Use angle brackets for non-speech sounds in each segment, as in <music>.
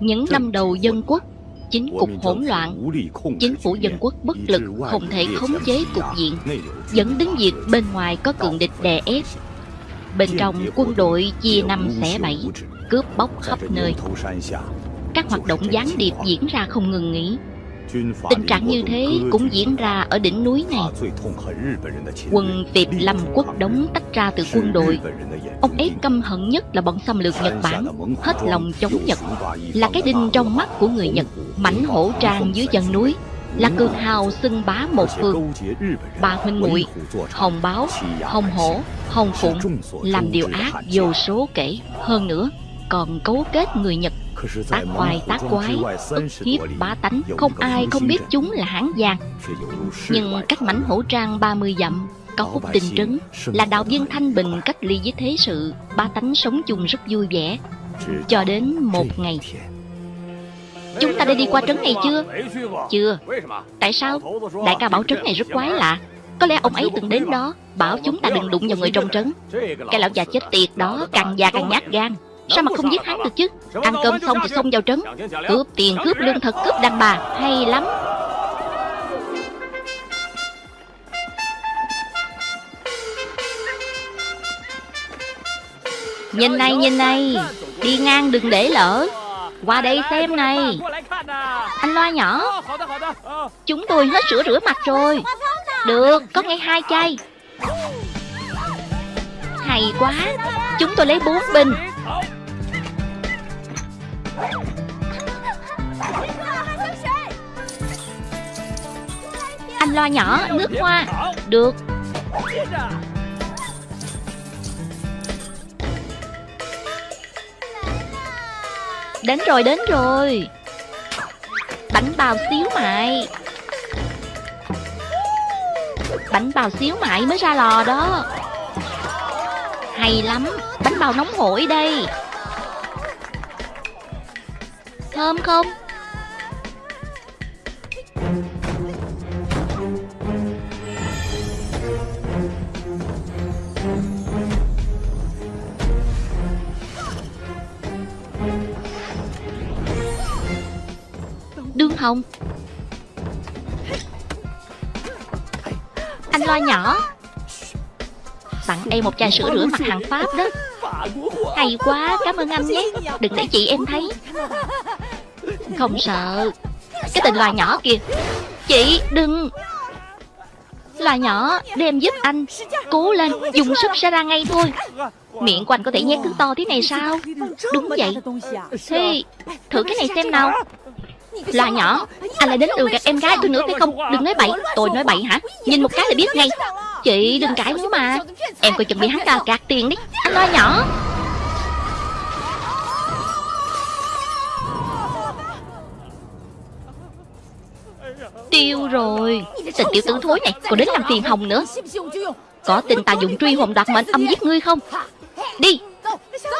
Những năm đầu dân quốc Chính cục hỗn loạn Chính phủ dân quốc bất lực Không thể khống chế cục diện Dẫn đến việc bên ngoài có cường địch đè ép. Bên trong quân đội chia năm xẻ bảy Cướp bóc khắp nơi. Các hoạt động gián điệp diễn ra không ngừng nghỉ Tình trạng như thế cũng diễn ra ở đỉnh núi này. Quân Việt Lâm quốc đóng tách ra từ quân đội. Ông ấy căm hận nhất là bọn xâm lược Nhật Bản Hết lòng chống Nhật. Là cái đinh trong mắt của người Nhật Mảnh hổ trang dưới chân núi. Là cường hào xưng bá một phương. Ba huynh muội Hồng Báo, Hồng Hổ, Hồng Phụng Làm điều ác vô số kể. Hơn nữa còn cấu kết người Nhật tác oai tác quái ức hiếp bá tánh không ai không biết chúng là hán giang nhưng cách mảnh hổ trang 30 dặm có khúc tình trấn là đạo viên thanh bình cách ly với thế sự. Ba tánh sống chung rất vui vẻ. Cho đến một ngày. Chúng ta đã đi qua trấn này chưa? Chưa. Tại sao? Đại ca bảo trấn này rất quái lạ. Có lẽ ông ấy từng đến đó bảo chúng ta đừng đụng vào người trong trấn. Cái lão già chết tiệt đó càng già càng nhát gan Sao mà không giết hắn được chứ? Ăn cơm xong thì xông vào trấn. Cướp tiền, cướp lương thực, cướp đàn bà. Hay lắm. Nhìn này, nhìn này. Đi ngang đừng để lỡ. Qua đây xem này. Anh loa nhỏ. Chúng tôi hết sữa rửa mặt rồi. Được, có ngay hai chai. Hay quá. Chúng tôi lấy bốn bình anh loa nhỏ, nước hoa. Được. Đến rồi, đến rồi. Bánh bào xíu mại. Bánh bào xíu mại mới ra lò đó. Hay lắm. Bánh bào nóng hổi đây. Thơm không? Đương Hồng. Anh lo nhỏ. Tặng em một chai sữa rửa mặt hàng Pháp đó. Hay quá, cảm ơn anh nhé. Đừng để chị em thấy. Không sợ. Cái tình loài nhỏ kìa Chị, đừng. Loài nhỏ, đem giúp anh. Cố lên, dùng sức sẽ ra ngay thôi. Miệng của anh có thể nhét thứ to thế này sao? Đúng vậy. Thế, thử cái này xem nào. Loài nhỏ Anh lại đến từ gặp em gái tôi nữa phải không? Đừng nói bậy. Tôi nói bậy hả? Nhìn một cái là biết ngay. Chị đừng cãi nữa mà. Em coi chừng bị hắn ta gạt tiền đi. Anh loa nhỏ. Tiêu rồi. Tình tiểu tử thối này Còn đến làm phiền hồng nữa. Có tin ta dùng truy hồn đoạt mệnh âm giết ngươi không? Đi.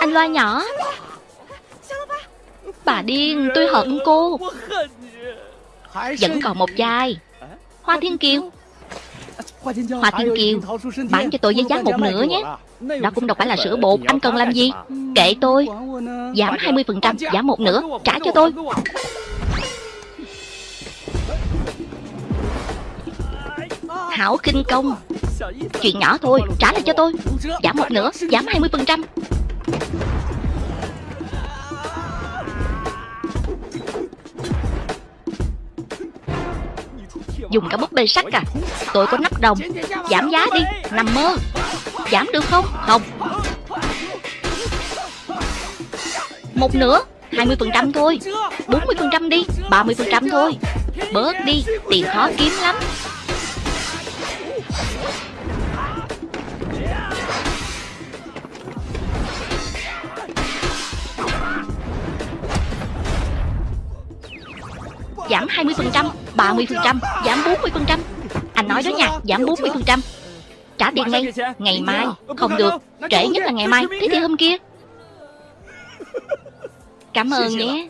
Anh loa nhỏ. Bà điên, tôi hận cô. Vẫn còn một chai Hoa Thiên Kiều. Hoa Thiên Kiều, Bán cho tôi với giá một nửa nhé. Đó cũng đâu phải là sữa bột, Anh cần làm gì? Kệ tôi. Giảm 20% Giảm một nửa, Trả cho tôi. Hảo kinh công. Chuyện nhỏ thôi, Trả lại cho tôi. Giảm một nửa, Giảm 20% Dùng cả búp bê sắt à? Tôi có nắp đồng. Giảm giá đi, Nằm mơ. Giảm được không? Không. Một nửa 20% thôi. 40% đi 30% thôi. Bớt đi, Tiền khó kiếm lắm. Giảm 20% 30% Giảm 40% Anh nói đó nha, Giảm 40% Trả tiền ngay, Ngày mai Không được, Trễ nhất là ngày mai, Thế thì hôm kia. Cảm ơn nhé.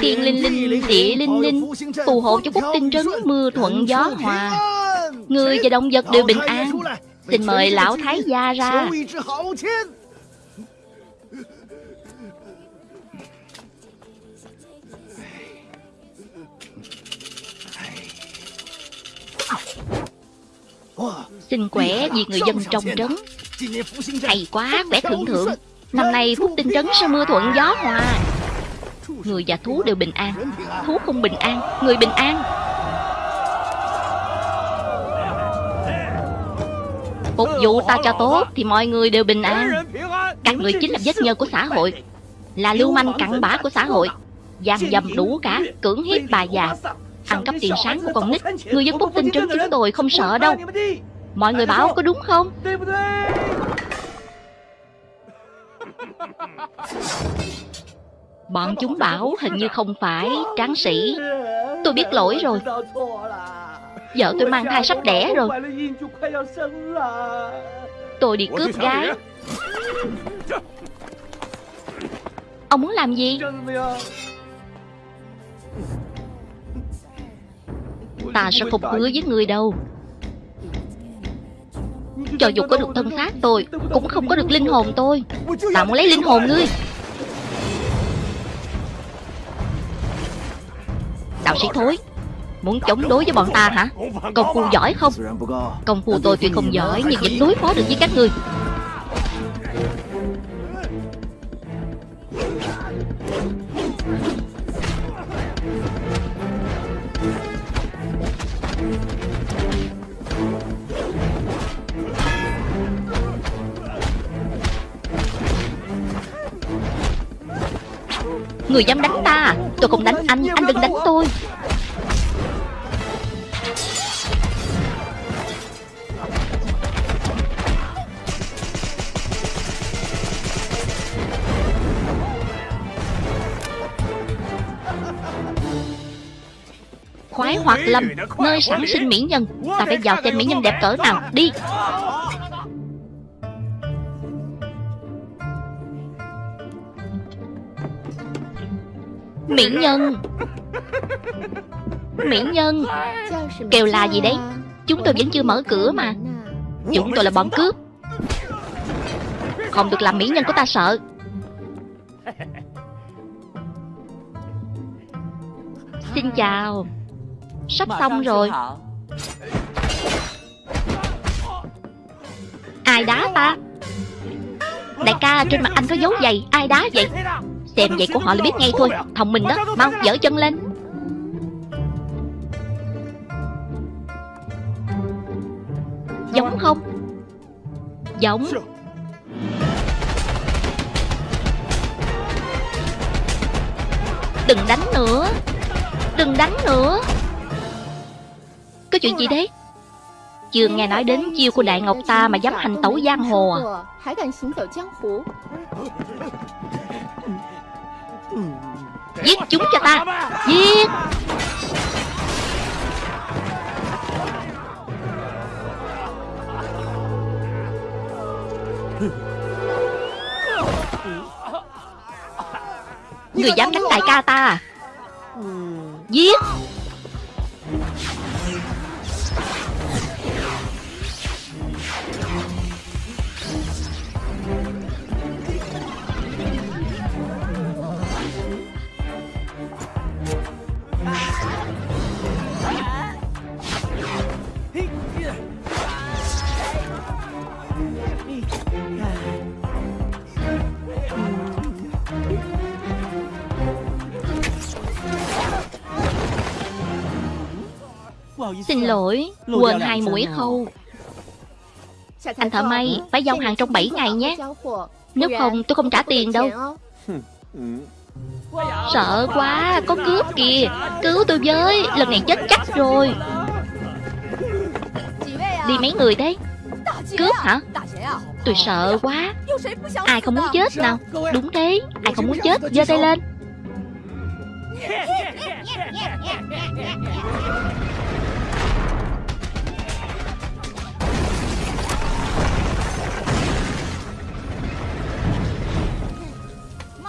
Thiên linh linh, Địa linh linh, Phù hộ cho quốc tinh trấn, Mưa thuận gió hòa. Người và động vật đều bình an. Xin mời lão thái gia ra. Xin quẻ vì người dân trong trấn. Hay quá, quẻ thượng thượng Năm nay phúc tinh trấn sẽ mưa thuận gió hòa. Người và thú đều bình an. Thú không bình an, người bình an. Phục vụ ta cho tốt Thì mọi người đều bình an. Các người chính là vết nhơ của xã hội. Là lưu manh cặn bã của xã hội. Giam dầm đủ cả Cưỡng hiếp bà già. Ăn cắp tiền sáng của con nít Người dân phúc tinh trấn chúng tôi không sợ đâu. Mọi người bảo có đúng không? <laughs> Bọn chúng bảo hình như không phải tráng sĩ. Tôi biết lỗi rồi. Vợ tôi mang thai sắp đẻ rồi. Tôi đi cướp gái. Ông muốn làm gì Ta sẽ không hứa với người đâu. Cho dù có được thân xác tôi, Cũng không có được linh hồn tôi. Ta muốn lấy linh hồn ngươi. Đạo sĩ thối, Muốn chống đối với bọn ta hả? Công phu giỏi không? Công phu tôi tuy không giỏi, Nhưng vẫn đối phó được với các ngươi. Người dám đánh ta à? Tôi không đánh anh Anh đừng đánh tôi. Khoái hoạt lâm, Nơi sản sinh mỹ nhân. Ta phải vào xem mỹ nhân đẹp cỡ nào. Đi. Mỹ nhân. Mỹ nhân. Kêu là gì đấy? Chúng tôi vẫn chưa mở cửa mà. Chúng tôi là bọn cướp. Không được làm mỹ nhân của ta sợ. Xin chào. Sắp xong rồi. Ai đá ta? Đại ca trên mặt anh có dấu giày. Ai đá vậy? Xem vậy của họ là biết ngay thôi. Thông minh đó, Mau, dở chân lên. Giống không? Giống. Đừng đánh nữa. Đừng đánh nữa. Có chuyện gì đấy? Chưa nghe nói đến chiêu của Đại Ngọc ta mà dám hành tẩu giang hồ à? Giết chúng cho ta. Giết. Người dám đánh đại ca ta à? Giết. Xin lỗi Quên hai mũi khâu Anh thợ may Phải giao hàng trong 7 ngày nhé Nếu không tôi không trả tiền đâu Sợ quá Có cướp kìa Cứu tôi với Lần này chết chắc rồi Đi mấy người thế Cướp hả Tôi sợ quá Ai không muốn chết nào Đúng thế Ai không muốn chết giơ tay lên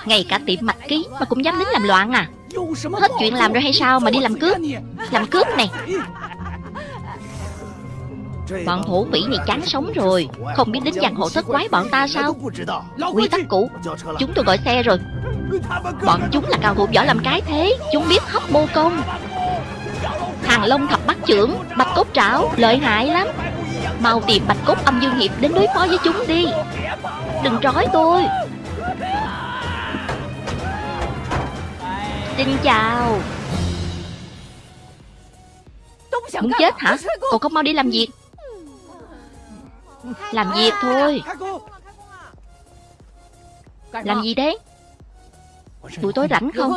Ngay cả tiệm mạch ký mà cũng dám đến làm loạn à. Hết chuyện làm rồi hay sao mà đi làm cướp? Làm cướp này. Bọn thổ vĩ này chán sống rồi. Không biết đến giang hộ thất quái bọn ta sao? Quy tắc cũ. Chúng tôi gọi xe rồi. Bọn chúng là cao thủ võ làm cái thế. Chúng biết hấp mô công. Hàng lông thập bắt trưởng, Bạch cốt trảo, Lợi hại lắm. Mau tìm bạch cốt âm dương hiệp đến đối phó với chúng đi. Đừng trói tôi. Xin chào. Muốn chết hả? Còn không mau đi làm việc. Làm việc thôi. Làm gì đấy? Buổi tối rảnh không?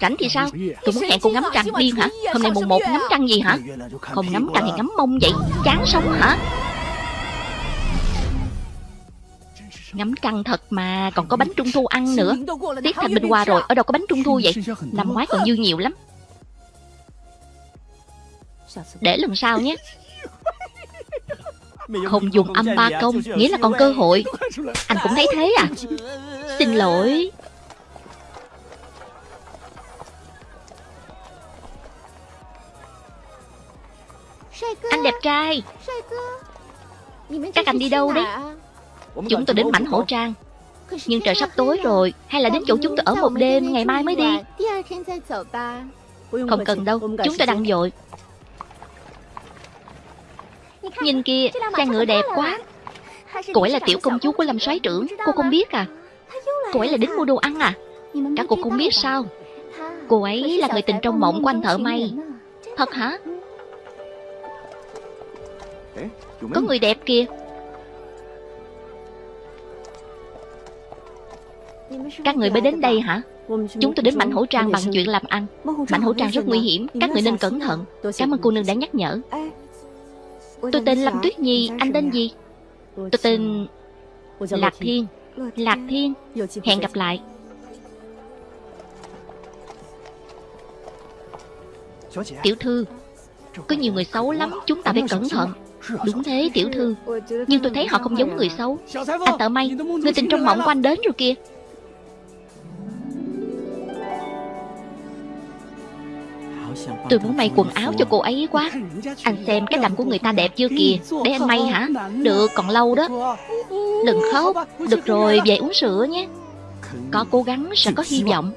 Rảnh thì sao? Tôi muốn hẹn cô ngắm trăng điên hả? Hôm nay mùng một ngắm trăng gì hả? Không ngắm trăng thì ngắm mông vậy. Chán sống hả? Ngắm trăng thật mà Còn có bánh trung thu ăn nữa. Tiết thành bình qua rồi Ở đâu có bánh trung thu vậy? Năm ngoái còn dư nhiều lắm. Để lần sau nhé. Không dùng âm ba công Nghĩa là còn cơ hội. Anh cũng thấy thế à? Xin lỗi. Anh đẹp trai. Các anh đi đâu đấy Chúng tôi đến mảnh hổ trang. Nhưng trời sắp tối rồi Hay là đến chỗ chúng tôi ở một đêm Ngày mai mới đi. Không cần đâu Chúng tôi đang dội. Nhìn kia Xe ngựa đẹp quá. Cô ấy là tiểu công chúa của Lâm soái trưởng Cô không biết à. Cô ấy là đến mua đồ ăn à. Các cô không biết sao. Cô ấy là người tình trong mộng của anh thợ may. Thật hả? Có người đẹp kìa Các người mới đến đây hả? Chúng tôi đến mảnh hổ trang bằng chuyện làm ăn. Mảnh hổ trang rất nguy hiểm, Các người nên cẩn thận. Cảm ơn cô nương đã nhắc nhở. Tôi tên Lâm Tuyết Nhi, Anh tên gì? Tôi tên Lạc Thiên. Lạc Thiên, Hẹn gặp lại. Tiểu thư, Có nhiều người xấu lắm, Chúng ta phải cẩn thận. Đúng thế, tiểu thư. Nhưng tôi thấy họ không giống người xấu. Anh tợ may, Người tình trong mộng của anh đến rồi kìa. Tôi muốn may quần áo cho cô ấy quá. Anh xem cái đầm của người ta đẹp chưa kìa. Để anh may hả? Được còn lâu đó. Đừng khóc. Được rồi về uống sữa nhé. Có cố gắng sẽ có hy vọng.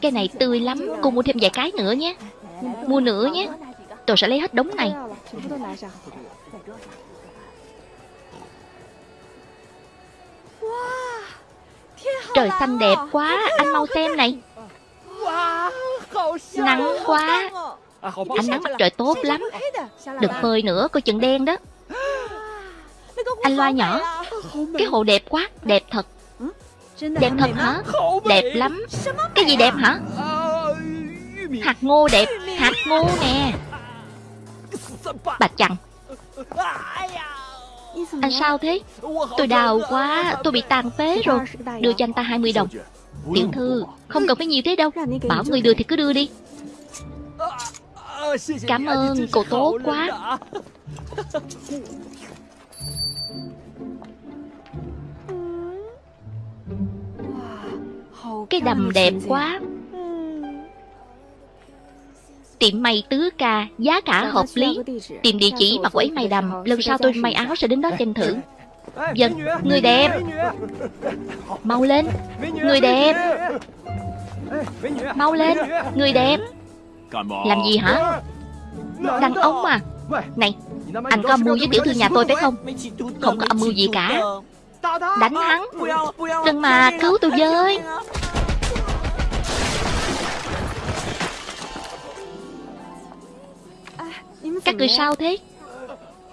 Cái này tươi lắm. Cô mua thêm vài cái nữa nhé. Mua nữa nhé. Tôi sẽ lấy hết đống này Trời xanh đẹp quá Anh mau xem này. Nắng quá. Ánh nắng mặt trời tốt lắm. Đừng phơi nữa coi chừng đen đó. Anh loa nhỏ. Cái hồ đẹp quá Đẹp thật. Đẹp thật hả? Đẹp lắm. Cái gì đẹp hả? Hạt ngô đẹp. Hạt ngô nè. Bà chằn anh sao thế? Tôi đau quá, Tôi bị tàn phế rồi. Đưa cho anh ta 20 đồng. Tiểu thư, Không cần phải nhiều thế đâu. Bảo người đưa thì cứ đưa đi. Cảm ơn, Cậu tốt quá. Cái đầm đẹp quá. Tiệm may tứ ca Giá cả hợp lý. Tìm địa chỉ mà cô ấy may đầm Lần sau tôi may áo sẽ đến đó xem thử. Dân, người đẹp. Mau lên. Người đẹp. Mau lên. Người đẹp. Làm gì hả? Đàn ông à Này Anh có âm mưu với tiểu thư nhà tôi phải không? Không có âm mưu gì cả. Đánh hắn. Đừng mà cứu tôi với Các người sao thế?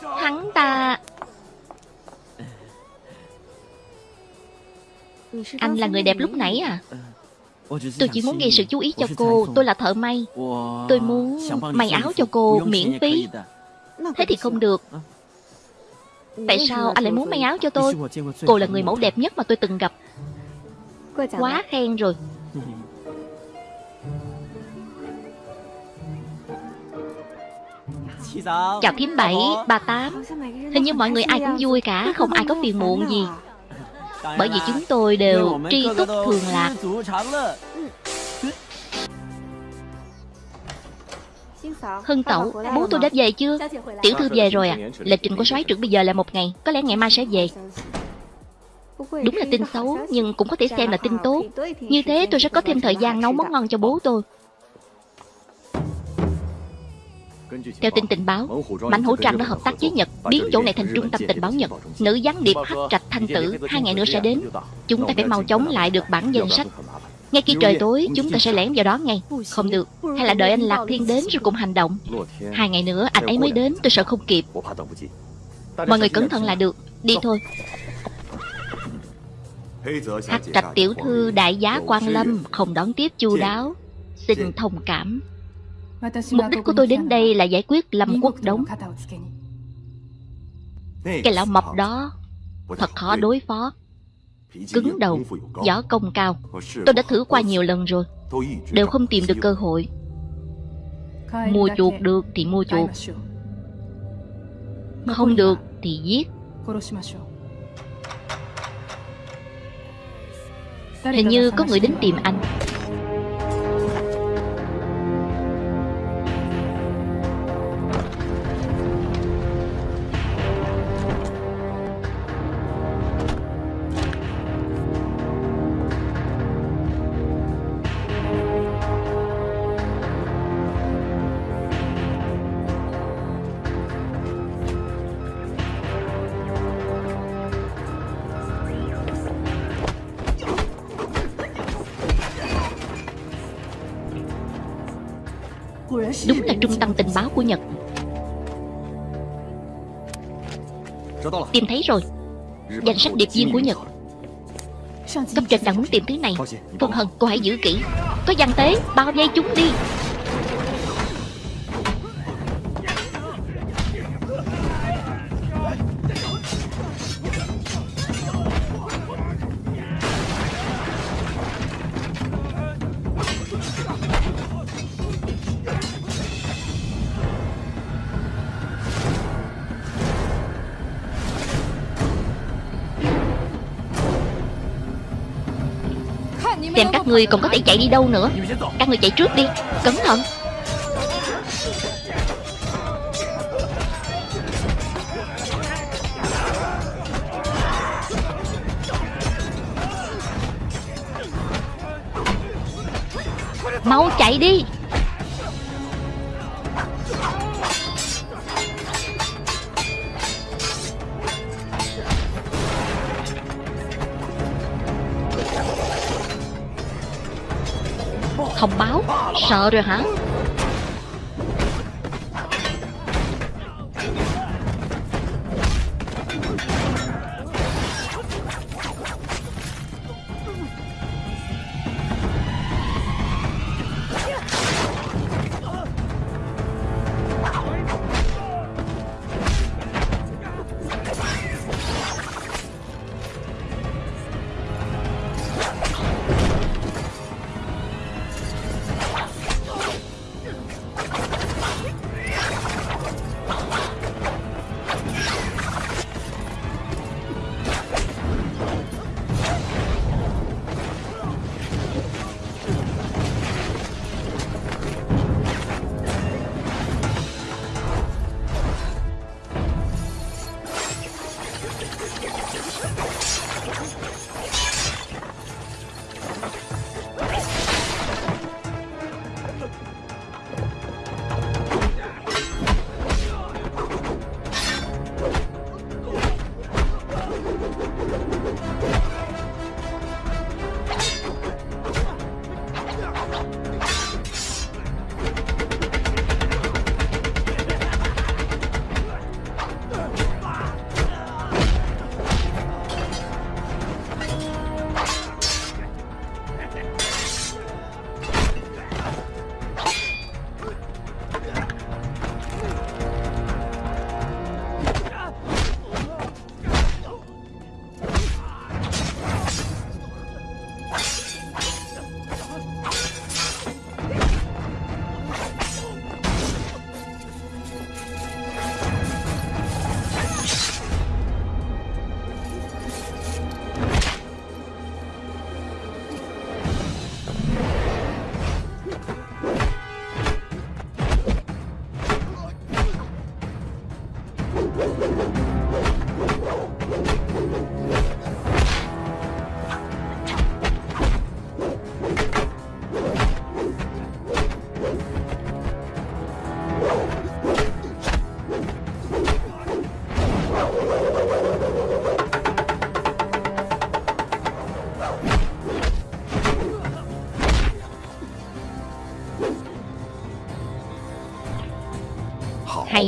Hắn ta Anh là người đẹp lúc nãy à? Tôi chỉ muốn gây sự chú ý cho cô. Tôi là thợ may. Tôi muốn may áo cho cô miễn phí. Thế thì không được. Tại sao anh lại muốn may áo cho tôi? Cô là người mẫu đẹp nhất mà tôi từng gặp. Quá khen rồi Chào thím bảy, ba tám. Hình như mọi người ai cũng vui cả Không ai có phiền muộn gì. Bởi vì chúng tôi đều tri túc thường lạc. Hưng tẩu, bố tôi đã về chưa? Tiểu thư về rồi à Lịch trình của soái trưởng bây giờ là một ngày Có lẽ ngày mai sẽ về. Đúng là tin xấu Nhưng cũng có thể xem là tin tốt. Như thế tôi sẽ có thêm thời gian nấu món ngon cho bố tôi. Theo tin tình báo, Mạnh Hữu trang đã hợp tác với Nhật, biến chỗ này thành trung tâm tình báo Nhật. Nữ gián điệp Hắc Trạch Thanh Tử hai ngày nữa sẽ đến. Chúng ta phải mau chóng lại được bản danh sách. Ngay khi trời tối, chúng ta sẽ lẻn vào đó ngay. Không được, hay là đợi anh Lạc Thiên đến rồi cùng hành động. Hai ngày nữa anh ấy mới đến, tôi sợ không kịp. Mọi người cẩn thận là được. Đi thôi. Hắc Trạch tiểu thư đại giá quan lâm không đón tiếp chu đáo. Xin thông cảm. Mục đích của tôi đến đây là giải quyết Lâm Quốc Đống. Cái lão mập đó Thật khó đối phó. Cứng đầu, võ công cao. Tôi đã thử qua nhiều lần rồi. Đều không tìm được cơ hội. Mua chuột được thì mua chuột. Không được thì giết. Hình như có người đến tìm anh Danh sách điệp viên của Nhật. Cấp trên đang muốn tìm thứ này. Vân Hân, cô hãy giữ kỹ. Có văn tế, bao vây chúng đi người còn có thể chạy đi đâu nữa. Các người chạy trước đi. Cẩn thận. Sợ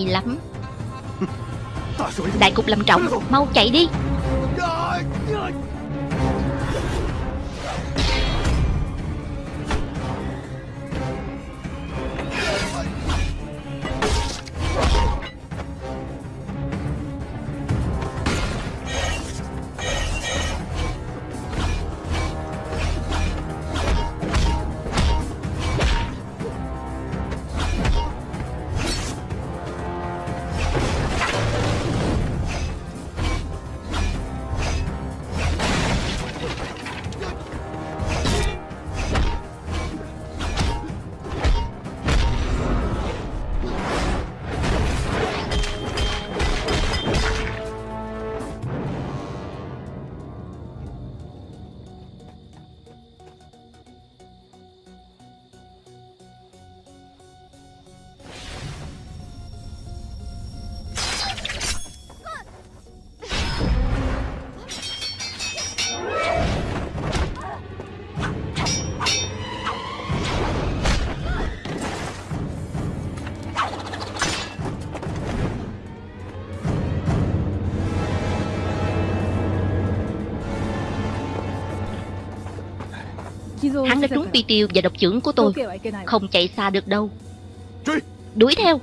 Hay lắm. Đại cục làm trọng Mau chạy đi. Hắn đã trúng pi tiêu và độc trưởng của tôi. Không chạy xa được đâu. Đuổi theo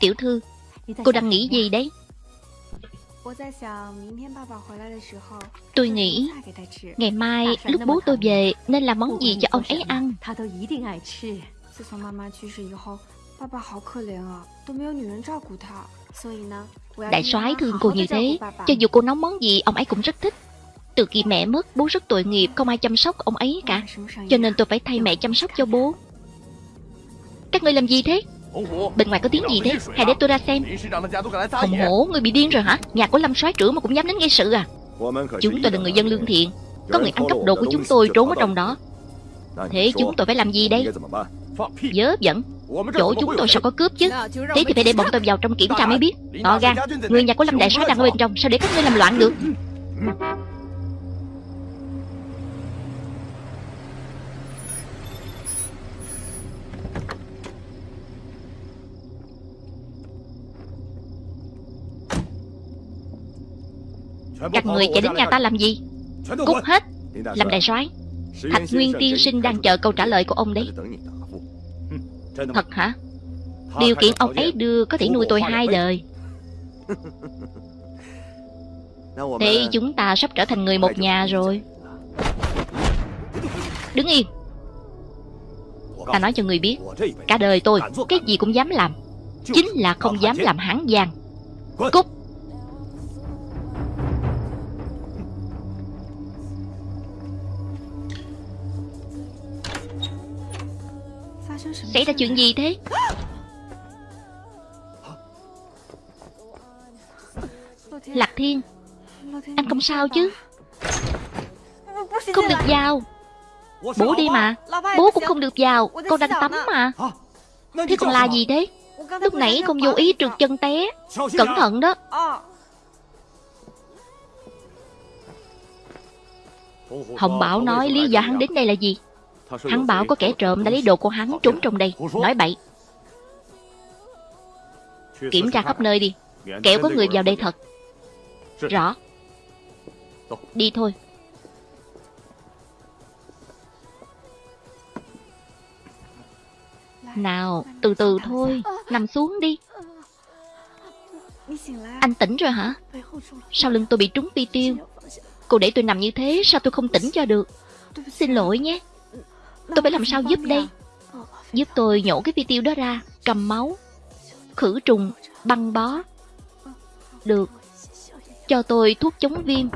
Tiểu thư Cô đang nghĩ gì đấy? Tôi nghĩ Ngày mai lúc bố tôi về Nên làm món gì cho ông ấy ăn？Đại soái thương cô như thế Cho dù cô nấu món gì ông ấy cũng rất thích。Từ khi mẹ mất bố rất tội nghiệp Không ai chăm sóc ông ấy cả。Cho nên tôi phải thay mẹ chăm sóc cho bố。Các người làm gì thế Bên ngoài có tiếng gì thế? Hãy để tôi ra xem. Hồng hổ, Người bị điên rồi hả? Nhà của Lâm soái trưởng mà cũng dám đến gây sự à? Chúng tôi là người dân lương thiện. Có người ăn cắp đồ của chúng tôi trốn ở trong đó. Thế chúng tôi phải làm gì đây? Dớ dẫn. Chỗ chúng tôi sao có cướp chứ? Thế thì phải để bọn tôi vào trong kiểm tra mới biết. To gan Người nhà của Lâm Đại soái đang ở bên trong, Sao để các ngươi làm loạn được? Các người chạy đến nhà ta làm gì? Cút hết. Làm đại soái. Thạch Nguyên tiên sinh đang chờ câu trả lời của ông đấy. Thật hả? Điều kiện ông ấy đưa có thể nuôi tôi hai đời. <laughs> Thế chúng ta sắp trở thành người một nhà rồi. Đứng yên. Ta nói cho người biết Cả đời tôi Cái gì cũng dám làm Chính là không dám làm hãng giang Cút Xảy ra chuyện gì thế? Lạc Thiên, Anh không sao chứ? Không được vào. Bố đi mà. Bố cũng không được vào. Con đang tắm mà. Thế còn là gì thế? Lúc nãy con vô ý trượt chân té. Cẩn thận đó. Hồng Bảo nói lý do hắn đến đây là gì? Hắn bảo có kẻ trộm đã lấy đồ của hắn trốn trong đây. Nói bậy. Kiểm tra khắp nơi đi. Kẻo có người vào đây thật. Rõ. Đi thôi. Nào, từ từ thôi. Nằm xuống đi. Anh tỉnh rồi hả? Sau lưng tôi bị trúng pi tiêu. Cô để tôi nằm như thế Sao tôi không tỉnh cho được? Xin lỗi nhé Tôi phải làm sao giúp đây? Giúp tôi nhổ cái vi tiêu đó ra, Cầm máu, Khử trùng, Băng bó. Được. Cho tôi thuốc chống viêm.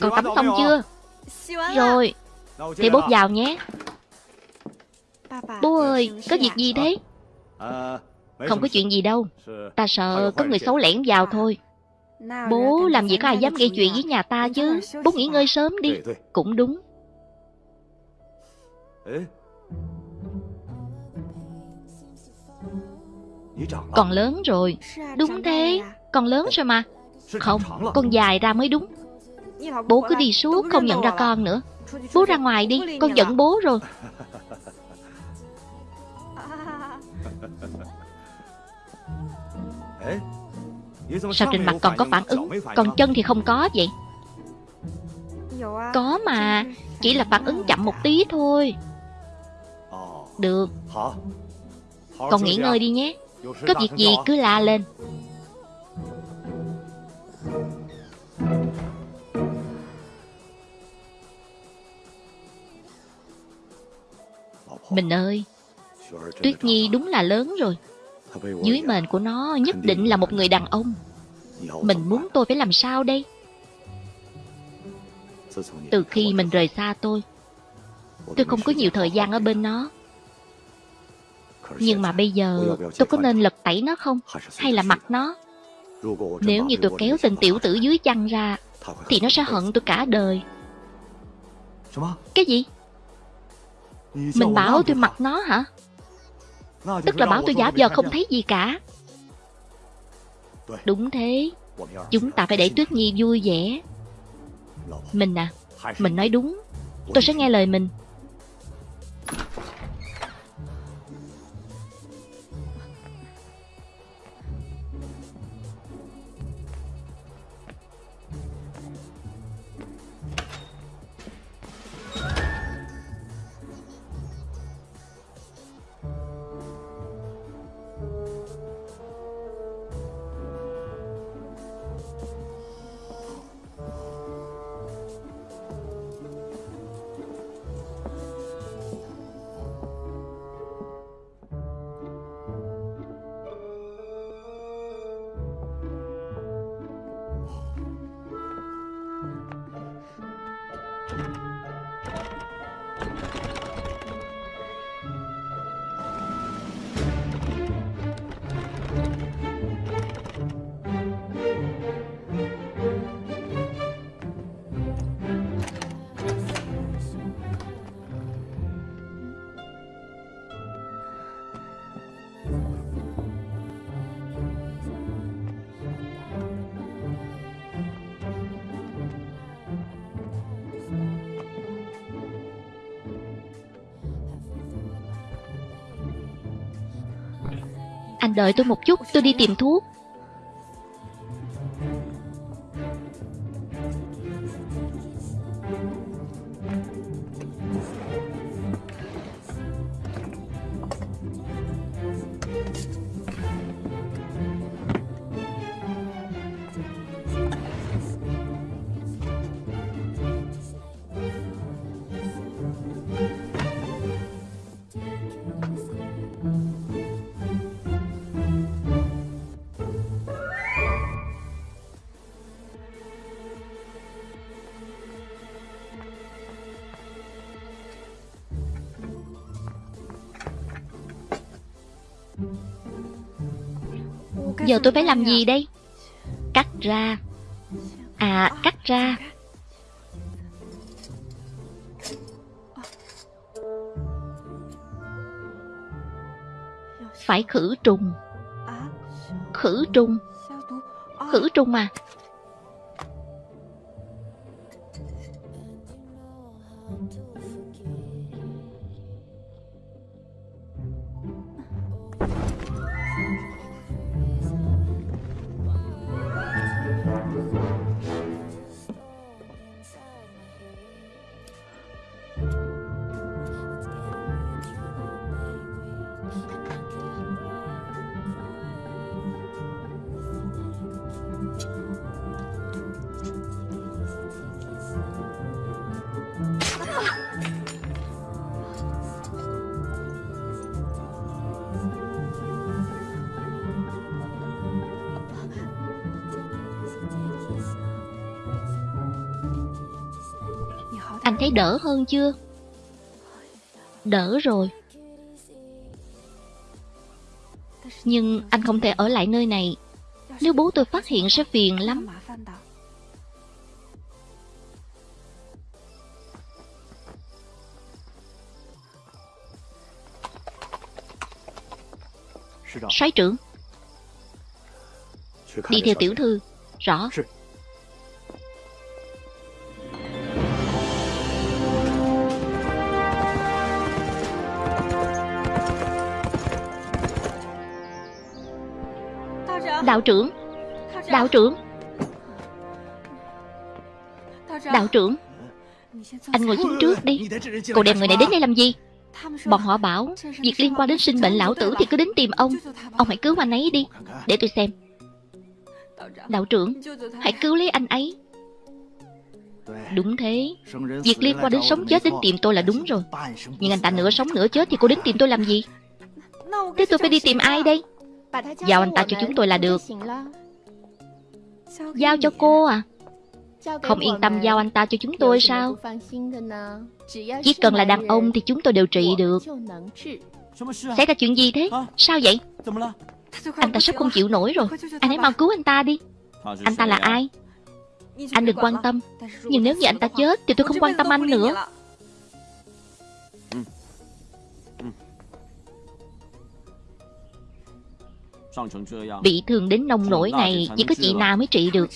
Còn tắm xong chưa? Rồi. Thì bố vào nhé. Bố ơi, Có việc gì thế? Không có chuyện gì đâu. Ta sợ có người xấu lẻn vào thôi. Bố làm gì có ai dám gây chuyện với nhà ta chứ? Bố nghỉ ngơi sớm đi. Cũng đúng. Còn lớn rồi. Đúng thế. Con lớn rồi mà. Không Con dài ra mới đúng. Bố cứ đi suốt không nhận ra con nữa. Bố ra ngoài đi. Con giận bố rồi. <laughs> Sao trên mặt còn có phản ứng? Còn chân thì không có vậy. Có mà. Chỉ là phản ứng chậm một tí thôi Được. Con nghỉ ngơi đi nhé. Có việc gì cứ la lên. Mình ơi Tuyết Nhi đúng là lớn rồi. Dưới mền của nó nhất định là một người đàn ông. Mình muốn tôi phải làm sao đây? Từ khi mình rời xa tôi Tôi không có nhiều thời gian ở bên nó nhưng mà bây giờ tôi có nên lật tẩy nó không? Hay là mặc nó? Nếu như tôi kéo tên tiểu tử dưới chăn ra, Thì nó sẽ hận tôi cả đời. Cái gì? Mình bảo tôi mặc nó hả? Tức là bảo tôi giả vờ không thấy gì cả. Đúng thế. Chúng ta phải để Tuyết Nhi vui vẻ. Mình à Mình nói đúng. Tôi sẽ nghe lời mình. Đợi tôi một chút, tôi đi tìm thuốc. Giờ tôi phải làm gì đây? Cắt ra. À, cắt ra. Phải khử trùng. Khử trùng. Khử trùng à? Thấy đỡ hơn chưa? Đỡ rồi. Nhưng anh không thể ở lại nơi này. Nếu bố tôi phát hiện sẽ phiền lắm. Soái trưởng. Đi theo tiểu thư. Rõ. Đạo trưởng. Đạo trưởng. Đạo trưởng. Anh ngồi xuống trước đi. Cậu đem người này đến đây làm gì? Bọn họ bảo, Việc liên quan đến sinh mệnh lão tử thì cứ đến tìm ông. Ông hãy cứu anh ấy đi. Để tôi xem. Đạo trưởng, Hãy cứu lấy anh ấy. Đúng thế. Việc liên quan đến sống chết đến tìm tôi là đúng rồi. Nhưng anh ta nửa sống nửa chết Thì cô đến tìm tôi làm gì? Thế tôi phải đi tìm ai đây? Giao anh ta cho chúng tôi là được. Giao cho cô à? Không yên tâm giao anh ta cho chúng tôi sao? Chỉ cần là đàn ông thì chúng tôi đều trị được. Xảy ra chuyện gì thế? Sao vậy? Anh ta sắp không chịu nổi rồi. Anh hãy mau cứu anh ta đi. Anh ta là ai? Anh đừng quan tâm. Nhưng nếu như anh ta chết Thì tôi không quan tâm anh nữa Bị thương đến nông nổi này Chỉ có chị nào mới trị được.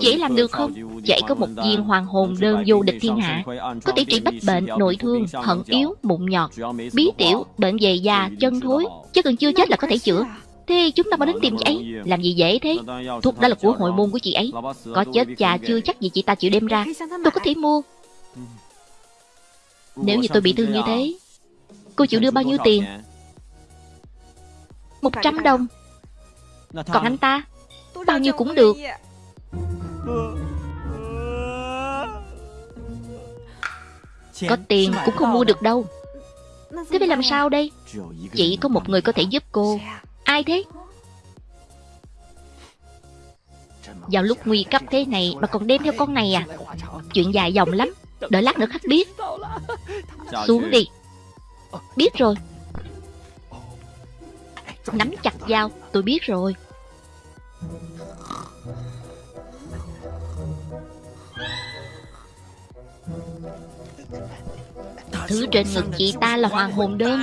Chị làm được không? Chị có một viên hoàng hồn đơn vô địch thiên hạ. Có thể trị bách bệnh, nội thương, thận yếu, mụn nhọt. Bí tiểu, bệnh về da, chân thối. Chứ cần chưa chết là có thể chữa. Thế chúng ta mau đến tìm chị ấy Làm gì dễ thế? Thuốc đó là của hội môn của chị ấy. Có chết già chưa? Chắc gì chị ta chịu đem ra. Tôi có thể mua. Nếu như tôi bị thương như thế Cô chịu đưa bao nhiêu tiền một trăm đồng. Còn anh ta? Bao nhiêu cũng được. Có tiền cũng không mua được. đâu. Thế phải làm sao đây? Chỉ có một người có thể giúp cô. Ai thế? Vào lúc nguy cấp thế này Mà còn đem theo con này à? Chuyện dài dòng lắm. Đợi lát nữa khách biết. Xuống đi. Biết rồi Nắm chặt dao, Tôi biết rồi. Thứ trên ngực chị ta là hoàng hồn đơn.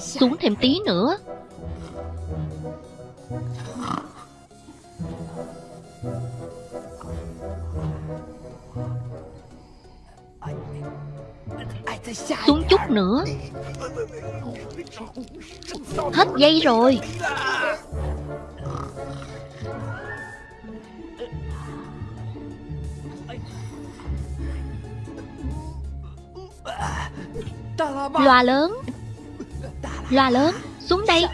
Xuống thêm tí nữa. Xuống chút nữa. Hết dây rồi. Loa lớn. Loa lớn, Xuống đây.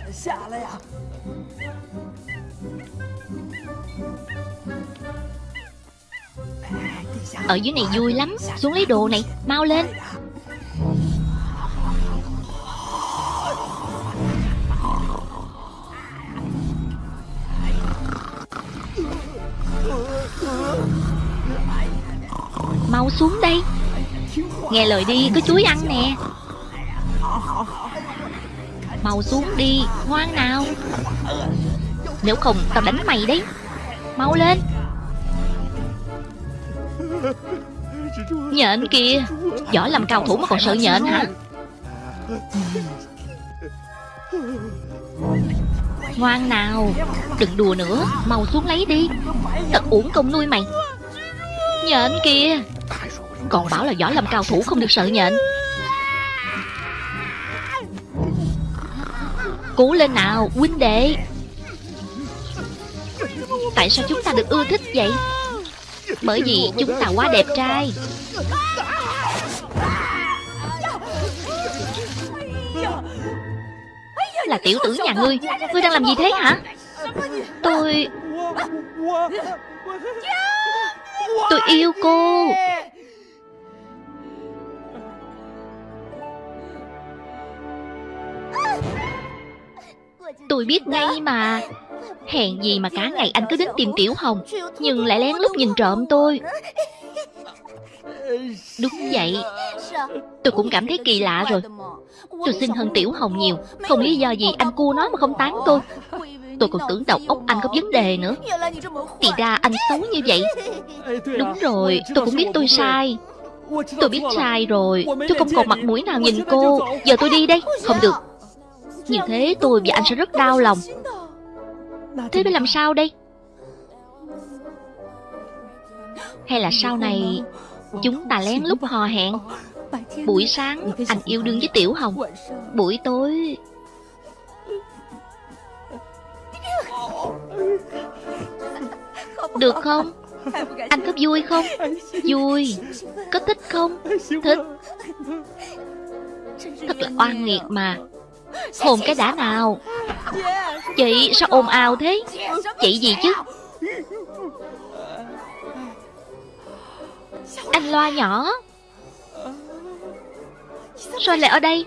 Ở dưới này vui lắm. Xuống lấy đồ này, Mau lên. Mau xuống đây. Nghe lời đi có chuối ăn nè. Mau xuống đi, Ngoan nào. Nếu không, tao đánh mày đấy. Mau lên. Nhện kìa. Giỏi làm cao thủ mà còn sợ nhện hả? Ngoan nào. Đừng đùa nữa. Mau xuống lấy đi. Thật uổng công nuôi mày. Nhện kìa. Còn bảo là giỏi làm cao thủ không được sợ nhện. Cố lên nào, huynh đệ. Tại sao chúng ta được ưa thích vậy? Bởi vì chúng ta quá đẹp trai. Là tiểu tử nhà ngươi. Ngươi đang làm gì thế hả? Tôi Tôi yêu cô. Tôi biết ngay mà. Hèn gì mà cả ngày anh cứ đến tìm Tiểu Hồng, Nhưng lại lén lút nhìn trộm tôi. Đúng vậy. Tôi cũng cảm thấy kỳ lạ rồi. Tôi xin hơn Tiểu Hồng nhiều. Không lý do gì anh cua nó mà không tán tôi. Tôi còn tưởng đầu óc anh có vấn đề nữa. Thì ra anh xấu như vậy. Đúng rồi, Tôi cũng biết tôi sai. Tôi biết sai rồi. Tôi không còn mặt mũi nào nhìn cô. Giờ tôi đi đây. Không được. Như thế tôi và anh sẽ rất đau lòng. Thế phải làm sao đây? Hay là sau này Chúng ta lén lút hò hẹn? Buổi sáng anh yêu đương với Tiểu Hồng, Buổi tối Được không? Anh có vui không? Vui. Có thích không? Thích. Thật là oan nghiệt mà. Hồn cái đã nào? Chị sao ồn ào thế? Chị gì chứ? Anh loa nhỏ. Sao lại ở đây?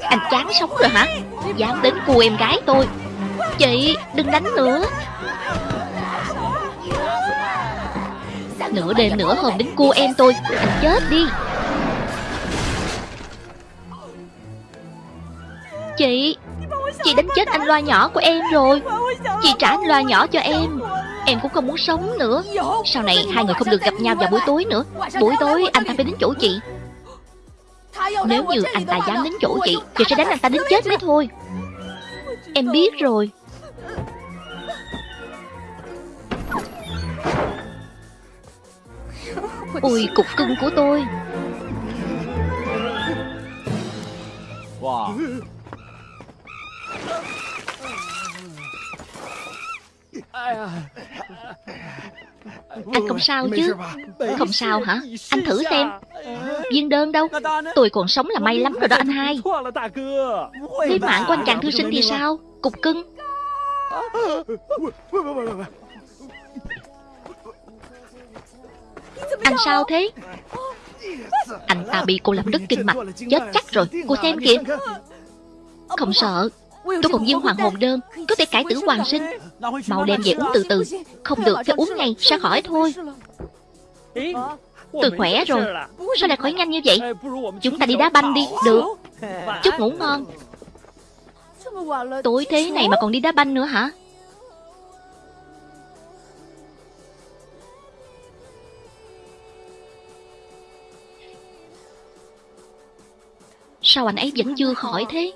Anh chán sống rồi hả? Dám đến cua em gái tôi. Chị đừng đánh nữa. Nửa đêm nửa hôm đến cua em tôi. Anh chết đi. Chị? Chị đánh chết anh loa nhỏ của em rồi. Chị trả anh loa nhỏ cho em. Em cũng không muốn sống nữa. Sau này hai người không được gặp nhau vào buổi tối nữa. Buổi tối anh ta phải đến chỗ chị. Nếu như anh ta dám đến chỗ chị Chị sẽ đánh anh ta đến chết mới thôi. Em biết rồi. Ôi cục cưng của tôi. Anh không sao chứ. Không sao hả? Anh thử xem. Viên đơn đâu? Tôi còn sống là may lắm rồi đó anh hai. Thế mạng của anh chàng thư sinh thì sao? Cục cưng. Anh sao thế? Anh ta bị cô làm đứt kinh mạch. Chết chắc rồi. Cô xem kìa. Không sợ Tôi còn viên hoàng hồn đơn, Có thể cải tử hoàng sinh. Màu đem về uống từ từ, Không được phải uống ngay, Sẽ khỏi thôi. Tôi khỏe rồi, Sao lại khỏi nhanh như vậy? Chúng ta đi đá banh đi, Được. Chúc ngủ ngon. Tối thế này mà còn đi đá banh nữa hả? Sao anh ấy vẫn chưa khỏi thế?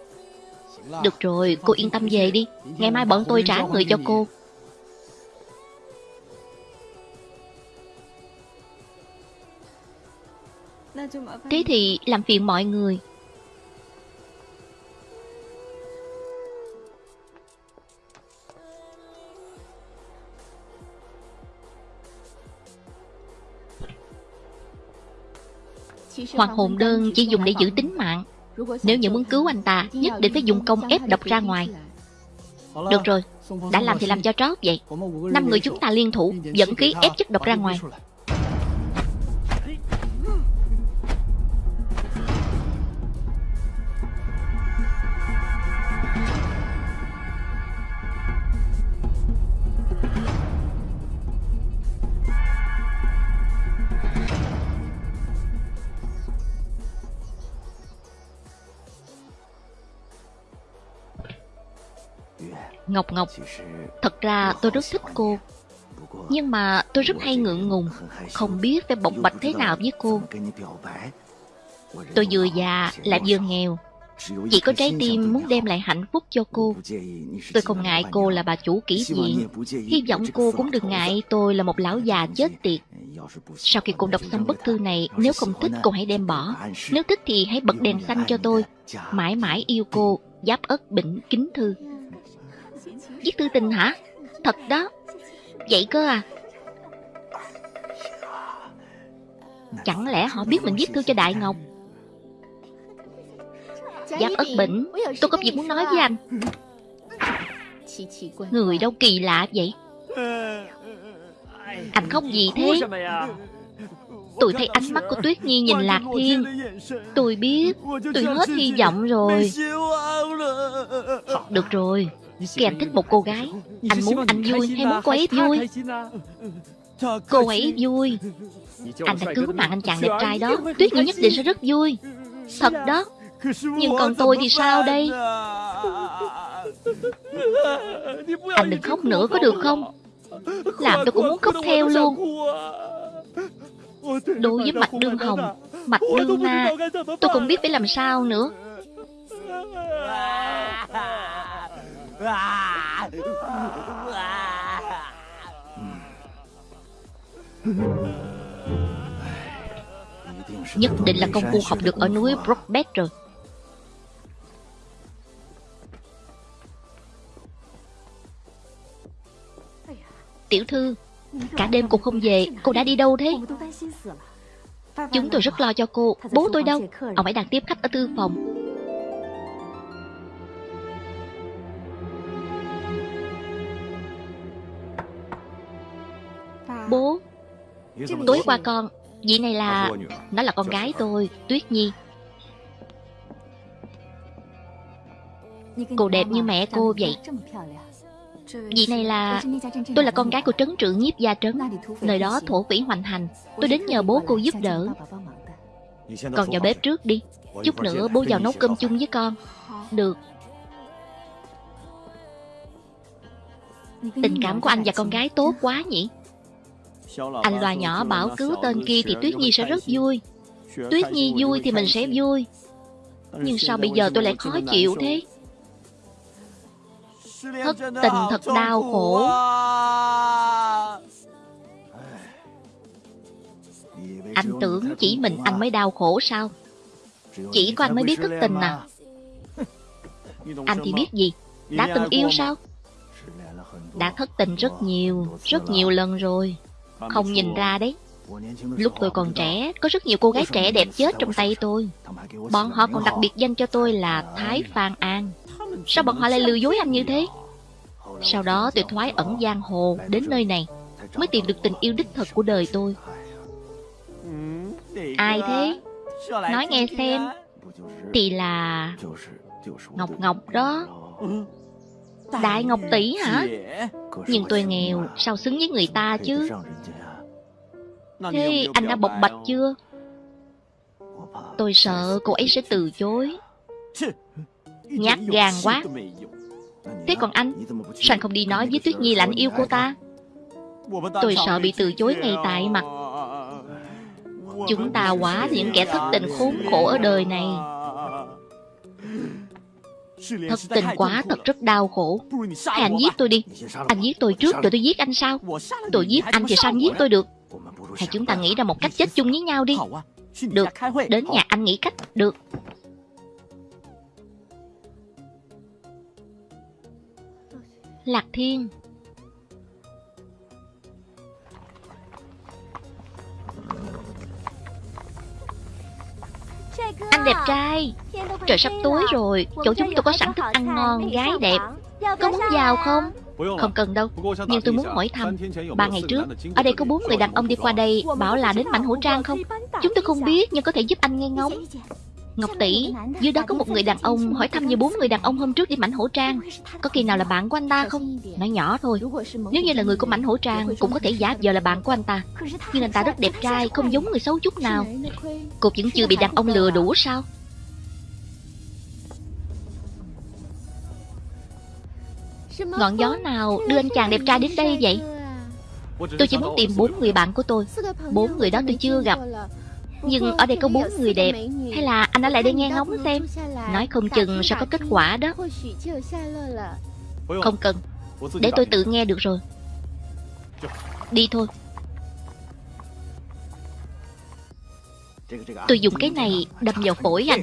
Được rồi, cô yên tâm về đi. Ngày mai bọn tôi trả người cho cô. Thế thì làm phiền mọi người. Hoàng hồn đơn chỉ dùng để giữ tính mạng. Nếu như muốn cứu anh ta, Nhất định phải dùng công ép độc ra ngoài. Được rồi, Đã làm thì làm cho trót vậy. Năm người chúng ta liên thủ, Dẫn khí ép chất độc ra ngoài. Ngọc Ngọc. Thật ra tôi rất thích cô. Nhưng mà tôi rất hay ngượng ngùng, Không biết phải bộc bạch thế nào với cô. Tôi vừa già lại vừa nghèo. Chỉ có trái tim muốn đem lại hạnh phúc cho cô. Tôi không ngại cô là bà chủ kỹ viện. Hy vọng cô cũng đừng ngại tôi là một lão già chết tiệt. Sau khi cô đọc xong bức thư này, Nếu không thích cô hãy đem bỏ. Nếu thích thì hãy bật đèn xanh cho tôi. Mãi mãi yêu cô. Giáp ất bỉnh kính thư. Viết thư tình hả? Thật đó. Vậy cơ à? Chẳng lẽ họ biết mình viết thư cho Đại Ngọc? Giáp ất bỉnh, Tôi có việc muốn nói với anh. Người đâu kỳ lạ vậy? Anh khóc gì thế? Tôi thấy ánh mắt của Tuyết Nhi nhìn Lạc Thiên. Tôi biết, Tôi hết hy vọng rồi. Được rồi. Khi anh thích một cô gái. Anh muốn anh vui hay muốn cô ấy vui? Cô ấy vui. Anh đã cứu mạng anh chàng đẹp trai đó. Tuyết Nhi nhất định sẽ rất vui. Thật đó. Nhưng còn tôi thì sao đây? Anh đừng khóc nữa có được không? Làm tôi cũng muốn khóc theo luôn. Đối với Mạch Đương Hồng Mạch Đương Na Tôi không biết phải làm sao nữa Nhất định là công phu học được ở núi Brockbet rồi. Tiểu thư, Cả đêm cô không về, Cô đã đi đâu thế? Chúng tôi rất lo cho cô, Bố tôi đâu? Ông ấy đang tiếp khách ở thư phòng. Bố. Tối qua con Vị này là Nó là con gái tôi Tuyết Nhi. Cô đẹp như mẹ cô vậy. Vị này là... Tôi là con gái của trấn trưởng nhiếp gia trấn. Nơi đó thổ quỷ hoành hành. Tôi đến nhờ bố cô giúp đỡ. Con vào bếp trước đi. Chút nữa bố vào nấu cơm chung với con. Được. Tình cảm của anh và con gái tốt quá nhỉ Anh loa nhỏ bảo cứu tên kia thì Tuyết Nhi sẽ rất vui. Tuyết Nhi vui thì mình sẽ vui. Nhưng sao bây giờ tôi lại khó chịu thế? Thất tình thật đau khổ. Anh tưởng chỉ mình anh mới đau khổ sao? Chỉ có anh mới biết thất tình à? Anh thì biết gì? Đã từng yêu sao? Đã thất tình rất nhiều Rất nhiều lần rồi không nhìn ra đấy. Lúc tôi còn trẻ, Có rất nhiều cô gái trẻ đẹp chết trong tay tôi. Bọn họ còn đặc biệt danh cho tôi là Thái Phan An. Sao bọn họ lại lừa dối anh như thế? Sau đó tôi thoái ẩn giang hồ đến nơi này, Mới tìm được tình yêu đích thực của đời tôi. Ai thế? Nói nghe xem. Thì là... Ngọc Ngọc đó. Đại Ngọc Tỷ hả? Nhưng tôi nghèo Sao xứng với người ta chứ? Thế anh đã bộc bạch chưa? Tôi sợ cô ấy sẽ từ chối. Nhát gan quá. Thế còn anh? Sao anh không đi nói với Tuyết Nhi là anh yêu cô ta? Tôi sợ bị từ chối ngay tại mặt. Chúng ta quá những kẻ thất tình khốn khổ ở đời này Thất tình quá thật rất đau khổ. Hay anh giết tôi đi. Anh giết tôi trước rồi tôi giết anh sao Tôi giết anh thì sao anh giết tôi được? Hay chúng ta nghĩ ra một cách chết chung với nhau đi. Được. Đến nhà anh nghĩ cách. Được. Lạc Thiên Anh đẹp trai. Trời sắp tối rồi. Chỗ chúng tôi có sẵn thức ăn ngon Gái đẹp. Có muốn vào không? Không cần đâu. Nhưng tôi muốn hỏi thăm Ba ngày trước Ở đây có bốn người đàn ông đi qua đây Bảo là đến mảnh hổ trang không Chúng tôi không biết Nhưng có thể giúp anh nghe ngóng Ngọc tỷ, Dưới đó có một người đàn ông Hỏi thăm như bốn người đàn ông hôm trước đi mảnh hổ trang. Có kỳ nào là bạn của anh ta không? Nói nhỏ thôi. Nếu như là người của mảnh hổ trang, Cũng có thể giả giờ là bạn của anh ta. Nhưng anh ta rất đẹp trai, Không giống người xấu chút nào. Cô vẫn chưa bị đàn ông lừa đủ sao? Ngọn gió nào đưa anh chàng đẹp trai đến đây vậy? Tôi chỉ muốn tìm bốn người bạn của tôi. Bốn người đó tôi chưa gặp nhưng ở đây có bốn người đẹp. Hay là anh ở lại đây nghe ngóng xem? Nói không chừng sẽ có kết quả đó. Không cần. Để tôi tự nghe được rồi. Đi thôi. Tôi dùng cái này đâm vào phổi anh.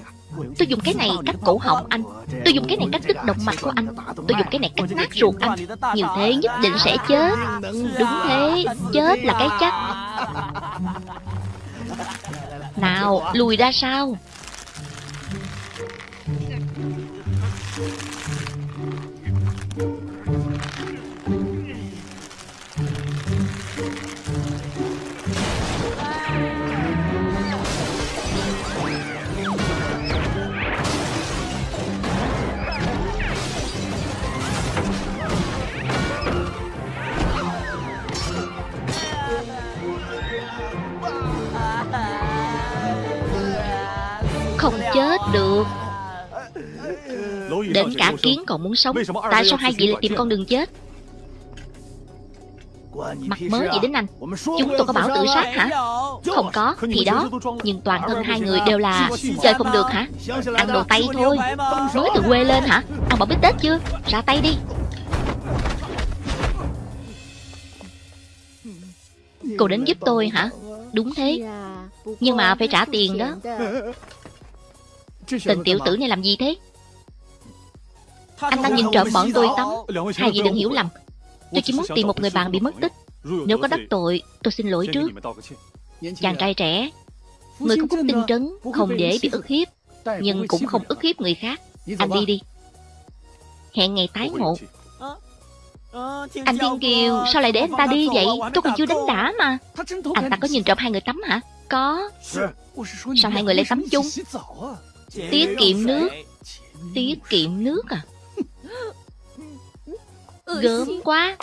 Tôi dùng cái này cắt cổ họng anh. Tôi dùng cái này cắt đứt động mạch của anh. Tôi dùng cái này cắt nát ruột anh. Như thế nhất định sẽ chết. Đúng thế. Chết là cái chắc nào, lùi ra sao được. Đến cả kiến còn muốn sống Tại sao hai vị lại tìm con đường chết? Mặt mới gì đến anh. Chúng tôi có bảo tự sát hả? Không có, thì đó. Nhưng toàn thân hai người đều là Chơi không được hả? Ăn đồ Tây thôi. Nói từ quê lên hả? Ăn bảo biết Tết chưa? Ra tay đi. Cô đến giúp tôi hả? Đúng thế. Nhưng mà phải trả tiền đó. Tình tiểu tử này làm gì thế? Anh ta nhìn trộm bọn tôi tắm. Hai vị đừng hiểu lầm. Tôi chỉ muốn tìm một người bạn bị mất tích Nếu có đắc tội Tôi xin lỗi trước. Chàng trai trẻ Người có cúc tinh trấn Không để bị ức hiếp Nhưng cũng không ức hiếp người khác. Anh đi đi. Hẹn ngày tái ngộ. Anh Thiên Kiều Sao lại để anh ta đi vậy? Tôi còn chưa đánh đã mà. Anh ta có nhìn trộm hai người tắm hả? Có. Sao hai người lại tắm chung Tiết kiệm nước. Tiết kiệm nước à? Gớm quá.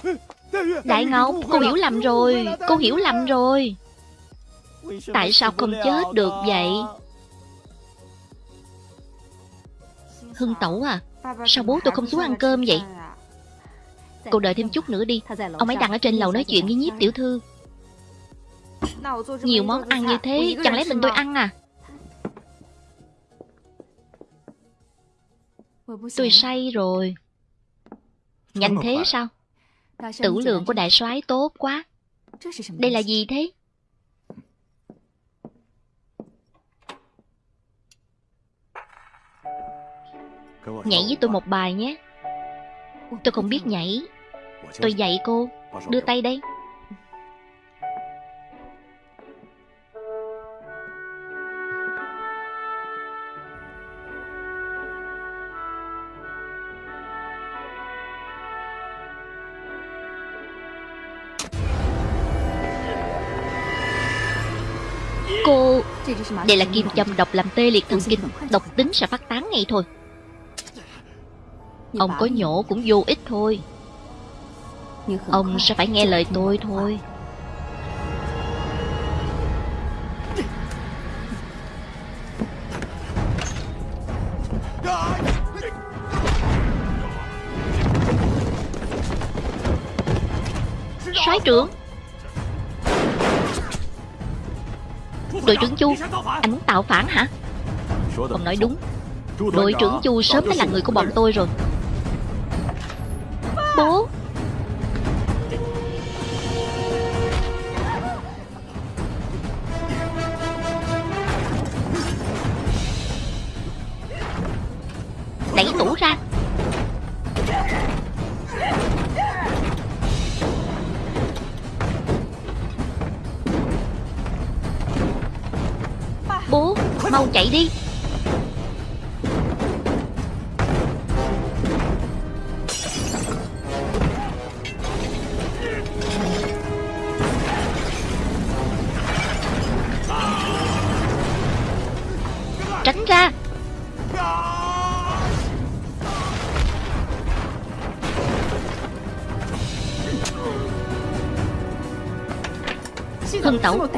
Đại Ngọc Cô hiểu lầm rồi. Cô hiểu lầm rồi. Tại sao không chết được vậy? Hưng Tẩu à Sao bố tôi không xuống ăn cơm vậy? Cô đợi thêm chút nữa đi. Ông ấy đang ở trên lầu nói chuyện với nhiếp tiểu thư. Nhiều món ăn như thế Chẳng lẽ mình tôi ăn à Tôi say rồi. Nhanh thế sao? Tử lượng của đại soái tốt quá. Đây là gì thế? Nhảy với tôi một bài nhé. Tôi không biết nhảy. Tôi dạy cô. Đưa tay đây Đây là kim châm độc làm tê liệt thần kinh, Độc tính sẽ phát tán ngay thôi. Ông có nhổ cũng vô ích thôi. Ông sẽ phải nghe lời tôi thôi. Soái trưởng Đội trưởng Chu Anh muốn tạo phản hả? Ông nói đúng. Đội trưởng Chu sớm đã là người của bọn tôi rồi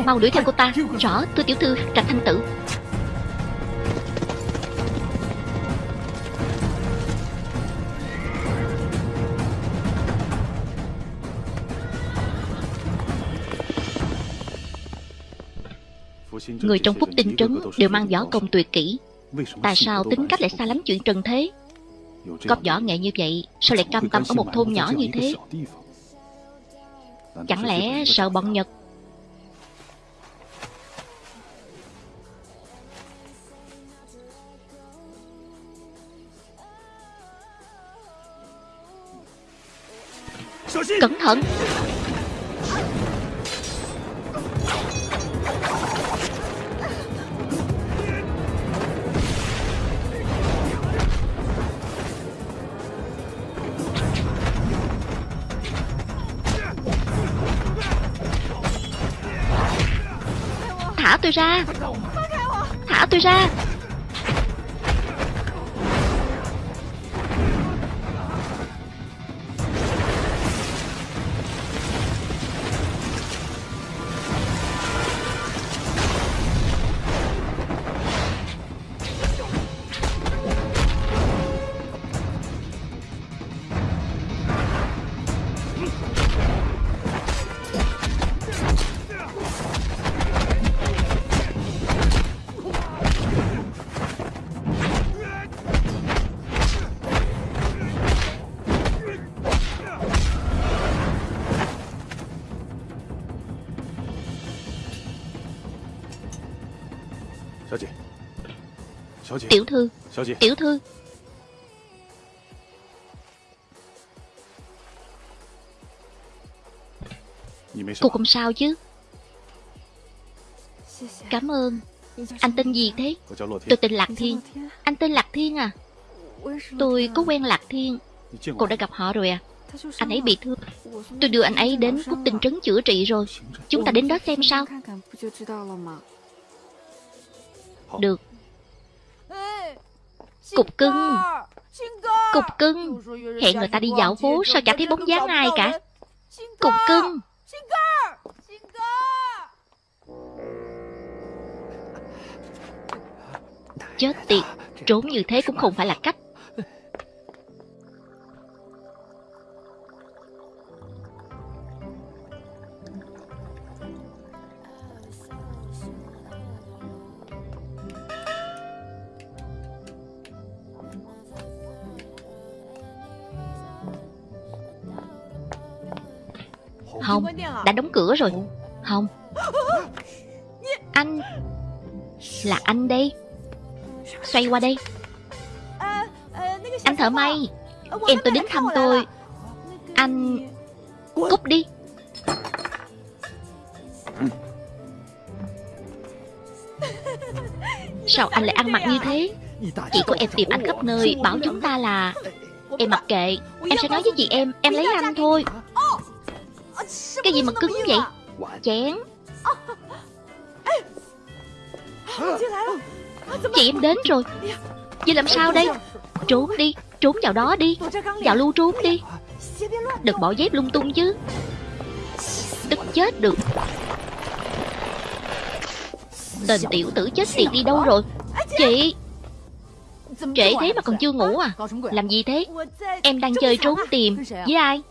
Mau đuổi theo cô ta. Rõ thưa tiểu thư, Trạch thanh tử. Người trong phúc tinh trấn đều mang võ công tuyệt kỹ. Tại sao tính cách lại xa lắm chuyện trần thế? Có võ nghệ như vậy, Sao lại cam tâm ở một thôn nhỏ như thế? Chẳng lẽ sợ bọn Nhật Cẩn thận. Thả tôi ra. Thả tôi ra. Tiểu thư。Tiểu thư。Cô không sao chứ。Cảm ơn。Anh tên gì thế？Tôi tên Lạc Thiên。Anh tên Lạc Thiên à Tôi có quen Lạc Thiên。Cô đã gặp họ rồi à？Anh ấy bị thương。Tôi đưa anh ấy đến Phúc Tinh Trấn chữa trị rồi。Chúng ta đến đó xem sao Được Cục cưng. Cục cưng. Hẹn người ta đi dạo phố Sao chả thấy bóng dáng ai cả? Cục cưng. Chết tiệt. Trốn như thế cũng không phải là cách. Không, đã đóng cửa rồi. Không. Anh Là anh đây Xoay qua đây Anh thợ may. Em tôi đến thăm tôi. Anh Cút đi. Sao anh lại ăn mặc như thế? Chị của em tìm anh khắp nơi Bảo chúng ta là Em mặc kệ. Em sẽ nói với chị em Em lấy anh thôi. Cái gì mà cứng vậy? Chén Chị em đến rồi. Vậy làm sao đây? Trốn đi, Trốn vào đó đi. Vào lưu trốn đi. Đừng bỏ dép lung tung chứ. Tức chết được. Tên tiểu tử chết tiệt đi đâu rồi? Chị. Trễ thế mà còn chưa ngủ à? Làm gì thế? Em đang chơi trốn tìm. Với ai?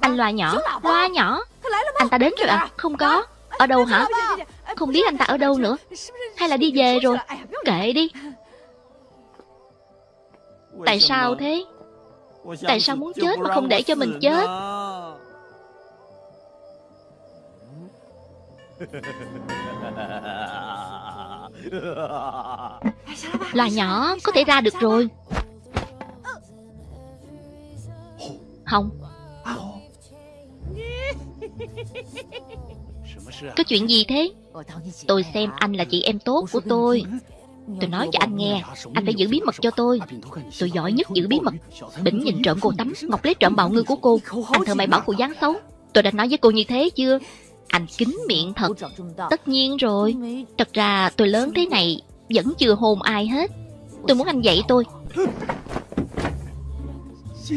Anh loa nhỏ. Loa nhỏ. Anh ta đến rồi à Không có. Ở đâu hả? Không biết anh ta ở đâu nữa. Hay là đi về rồi? Kệ đi. Tại sao thế? Tại sao muốn chết mà không để cho mình chết? <laughs> Là nhỏ Có thể ra được rồi. Không <laughs> Có chuyện gì thế? Tôi xem anh là chị em tốt của tôi. Tôi nói cho anh nghe, Anh phải giữ bí mật cho tôi. Tôi giỏi nhất giữ bí mật. Bỉnh nhìn trộm cô tắm, Ngọc lấy trộm bạo ngư của cô. Anh thợ mày bảo cô dáng xấu. Tôi đã nói với cô như thế chưa? Anh kín miệng thật. Tất nhiên rồi. Thật ra tôi lớn thế này Vẫn chưa hôn ai hết. Tôi muốn anh dạy tôi.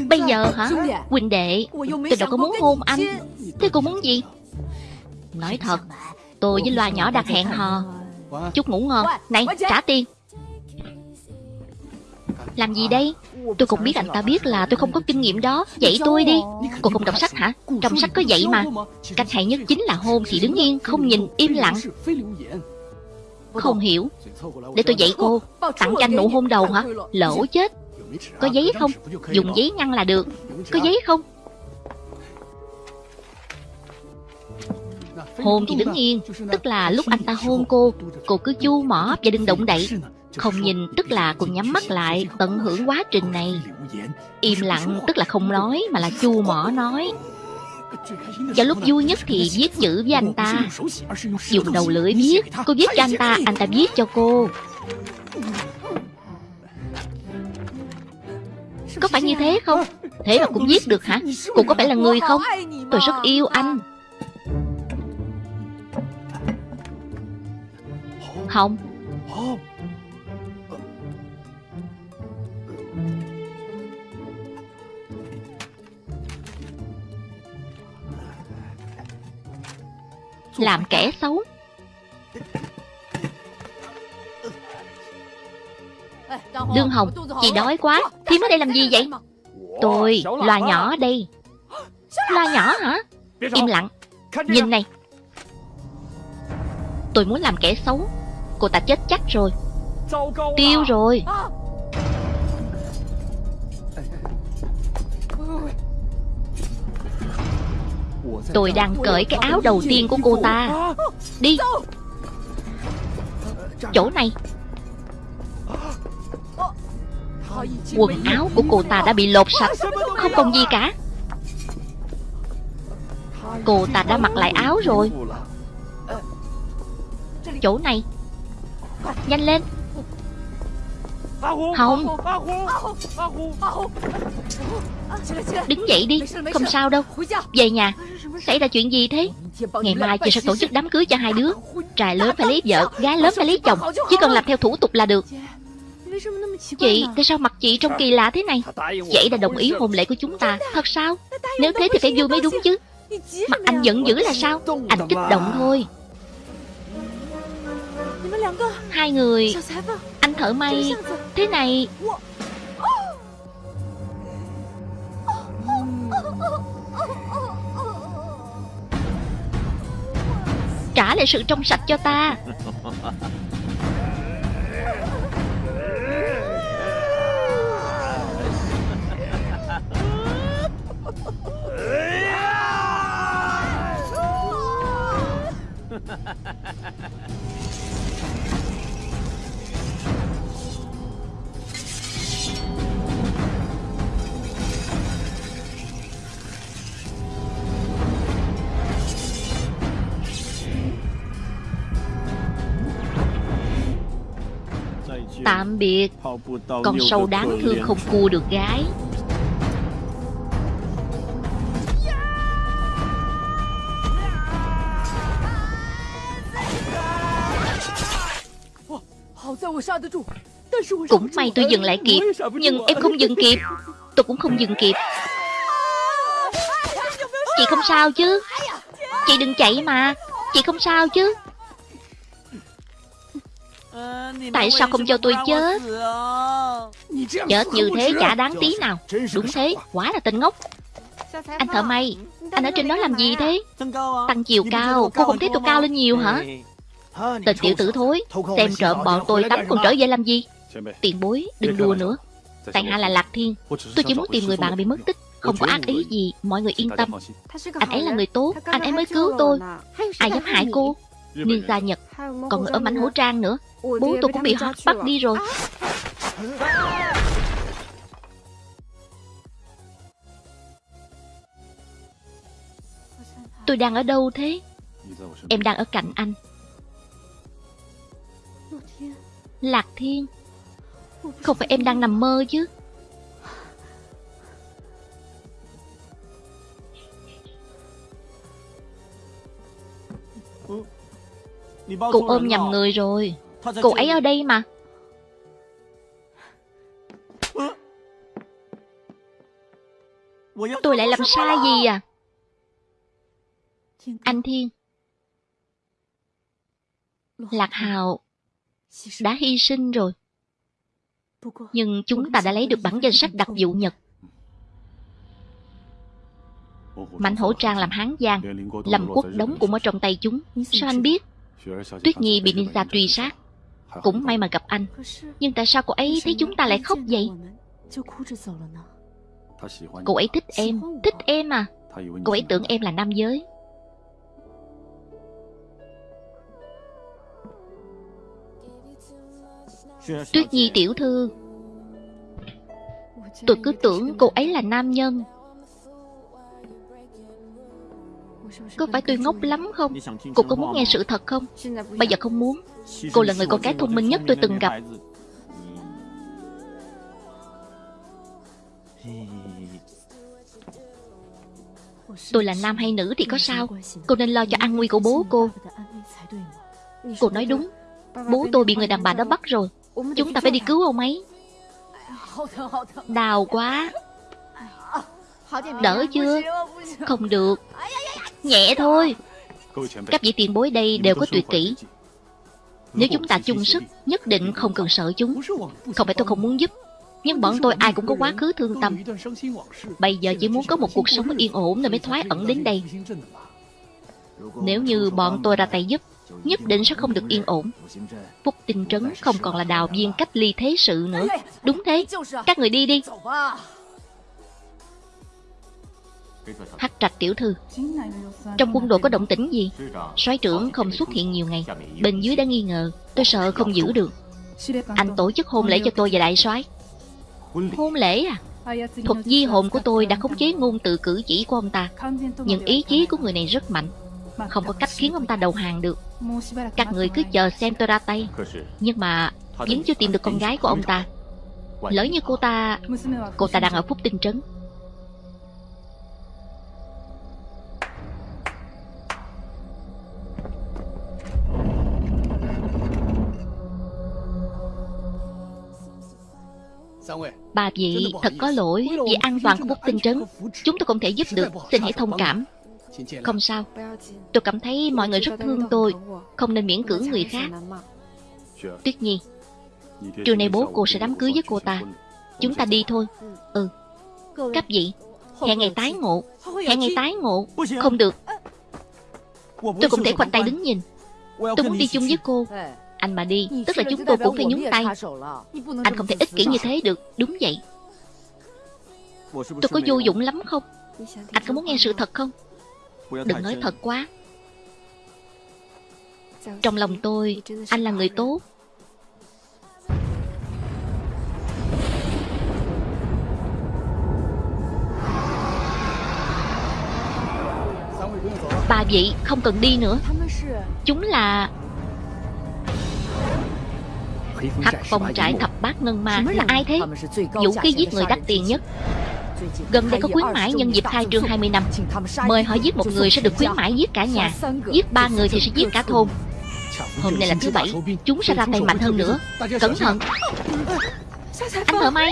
Bây giờ hả? Quỳnh đệ Tôi đâu có muốn hôn anh. Thế cô muốn gì? Nói thật Tôi với loa nhỏ đặt hẹn hò. Chúc ngủ ngon. Này trả tiền. Làm gì đây? Tôi cũng biết anh ta biết là tôi không có kinh nghiệm đó. Dạy tôi đi. Cô không đọc sách hả? Trong sách có dạy mà. Cách hay nhất chính là hôn thì đứng yên Không nhìn im lặng. Không hiểu. Để tôi dạy cô. Tặng cho anh nụ hôn đầu hả? Lỗ chết có giấy không? Dùng giấy ngăn là được. Có giấy không? Hôn thì đứng yên, Tức là lúc anh ta hôn cô Cô cứ chu mỏ và đừng động đậy. Không nhìn, tức là cô nhắm mắt lại, Tận hưởng quá trình này. Im lặng, tức là không nói, Mà là chu mỏ nói. Và lúc vui nhất thì viết chữ với anh ta. Dùng đầu lưỡi viết, Cô viết cho anh ta Anh ta viết cho cô. Có phải như thế không? Thế mà cũng giết được hả? Cô có phải là người không? Tôi rất yêu anh. Không. Làm kẻ xấu. Lương Hồng Chị đói quá Thím ở đây làm gì vậy? Tôi Loa nhỏ đây. Loa nhỏ hả? Im lặng. Nhìn này. Tôi muốn làm kẻ xấu. Cô ta chết chắc rồi. Tiêu rồi. Tôi đang cởi cái áo đầu tiên của cô ta. Đi. Chỗ này Quần áo của cô ta đã bị lột sạch, Không còn gì cả. Cô ta đã mặc lại áo rồi. Chỗ này. Nhanh lên. Hồng Đứng dậy đi, Không sao đâu. Về nhà. Xảy ra chuyện gì thế? Ngày mai chị sẽ tổ chức đám cưới cho hai đứa. Trai lớn phải lấy vợ, Gái lớn phải lấy chồng. Chỉ cần làm theo thủ tục là được. Chị, tại sao mặt chị trông kỳ lạ thế này? Ấy đã đồng ý hôn lễ của chúng ta. Thật sao? Nếu thế thì phải vui mới đúng chứ. Mặt anh giận dữ là sao? Anh kích động thôi. Hai người Anh thợ may. Thế này. Trả lại sự trong sạch cho ta <laughs> Tạm biệt. Con sâu đáng thương không cua được gái. Cũng may tôi dừng lại kịp, Nhưng em không dừng kịp. Tôi cũng không dừng kịp. Chị không sao chứ? Chị đừng chạy mà. Chị không sao chứ? Tại sao không cho tôi chết? Chết như thế chả đáng tí nào. Đúng thế, quá là tên ngốc. Anh thợ may Anh ở trên đó làm gì thế? Tăng chiều cao Cô không thấy tôi cao lên nhiều hả? Tên tiểu tử thối. Xem trộm bọn tôi tắm còn trở về làm gì? Tiền bối đừng đùa nữa. Tại hạ là Lạc Thiên. Tôi chỉ muốn tìm người bạn bị mất tích Không có ác ý gì Mọi người yên tâm. Anh ấy là người tốt Anh ấy mới cứu tôi Ai dám hại cô Ninja Nhật Còn người ở mảnh hổ trang nữa Bố tôi cũng bị họ bắt đi rồi. Tôi đang ở đâu thế? Em đang ở cạnh anh. Lạc Thiên. Không phải em đang nằm mơ chứ. Cô ôm nhầm người rồi Cô ấy ở đây mà. Tôi lại làm sai gì à? Anh Thiên. Lạc Hào Đã hy sinh rồi. Nhưng chúng ta đã lấy được bản danh sách đặc vụ Nhật. Mạnh hổ trang làm hán giang Lâm quốc đóng cũng ở trong tay chúng. Sao anh biết? Tuyết Nhi bị ninja truy sát Cũng may mà gặp anh. Nhưng tại sao cô ấy thấy chúng ta lại khóc vậy? Cô ấy thích em Thích em à. Cô ấy tưởng em là nam giới. Tuyết Nhi tiểu thư Tôi cứ tưởng cô ấy là nam nhân. Có phải tôi ngốc lắm không? Cô có muốn nghe sự thật không? Bây giờ không muốn Cô là người con gái thông minh nhất tôi từng gặp. Tôi là nam hay nữ thì có sao? Cô nên lo cho an nguy của bố cô. Cô nói đúng. Bố tôi bị người đàn bà đó bắt rồi. Chúng ta phải đi cứu ông ấy. Đau quá. Đỡ chưa? Không được. Nhẹ thôi. Các vị tiền bối đây đều có tuyệt kỹ nếu chúng ta chung sức, Nhất định không cần sợ chúng. Không phải tôi không muốn giúp, Nhưng bọn tôi ai cũng có quá khứ thương tâm. Bây giờ chỉ muốn có một cuộc sống yên ổn Nên mới thoái ẩn đến đây. Nếu như bọn tôi ra tay giúp, Nhất định sẽ không được yên ổn. Phúc tinh trấn không còn là đào viên cách ly thế sự nữa. Đúng thế. Các người đi đi. Hắc trạch tiểu thư Trong quân đội có động tĩnh gì? Soái trưởng không xuất hiện nhiều ngày Bên dưới đã nghi ngờ Tôi sợ không giữ được. Anh tổ chức hôn lễ cho tôi và đại soái. Hôn lễ à? Thuật di hồn của tôi đã khống chế ngôn từ cử chỉ của ông ta. Nhưng ý chí của người này rất mạnh. Không có cách khiến ông ta đầu hàng được. Các người cứ chờ xem tôi ra tay. Nhưng mà vẫn chưa tìm được con gái của ông ta. Lỡ như cô ta Cô ta đang ở Phúc Tinh Trấn Bà vị thật có lỗi Vì an toàn của Phúc Tinh Trấn. Chúng tôi không thể giúp được Xin hãy thông cảm. Không sao. Tôi cảm thấy mọi người rất thương tôi Không nên miễn cưỡng người khác. Tuyết Nhi Trưa nay bố cô sẽ đám cưới với cô ta. Chúng ta đi thôi. Ừ. Cấp vị Hẹn ngày tái ngộ. Hẹn ngày tái ngộ. Không được. Tôi không thể khoanh tay đứng nhìn. Tôi muốn đi chung với cô Anh mà đi Tức là chúng tôi cũng phải nhúng tay. Anh không thể ích kỷ như thế được Đúng vậy. Tôi có vô dụng lắm không? Anh có muốn nghe sự thật không? Đừng nói thật quá. Trong lòng tôi Anh là người tốt. Bà vị không cần đi nữa. Chúng là Hắc phong trại thập bát ngân ma. Là ai thế? Vũ khí giết người đắt tiền nhất. Gần đây có khuyến mãi nhân dịp khai trương 20 năm. Mời họ giết một người sẽ được khuyến mãi giết cả nhà. Giết ba người thì sẽ giết cả thôn. Hôm nay là thứ bảy Chúng sẽ ra tay mạnh hơn nữa. Cẩn thận. Anh thợ may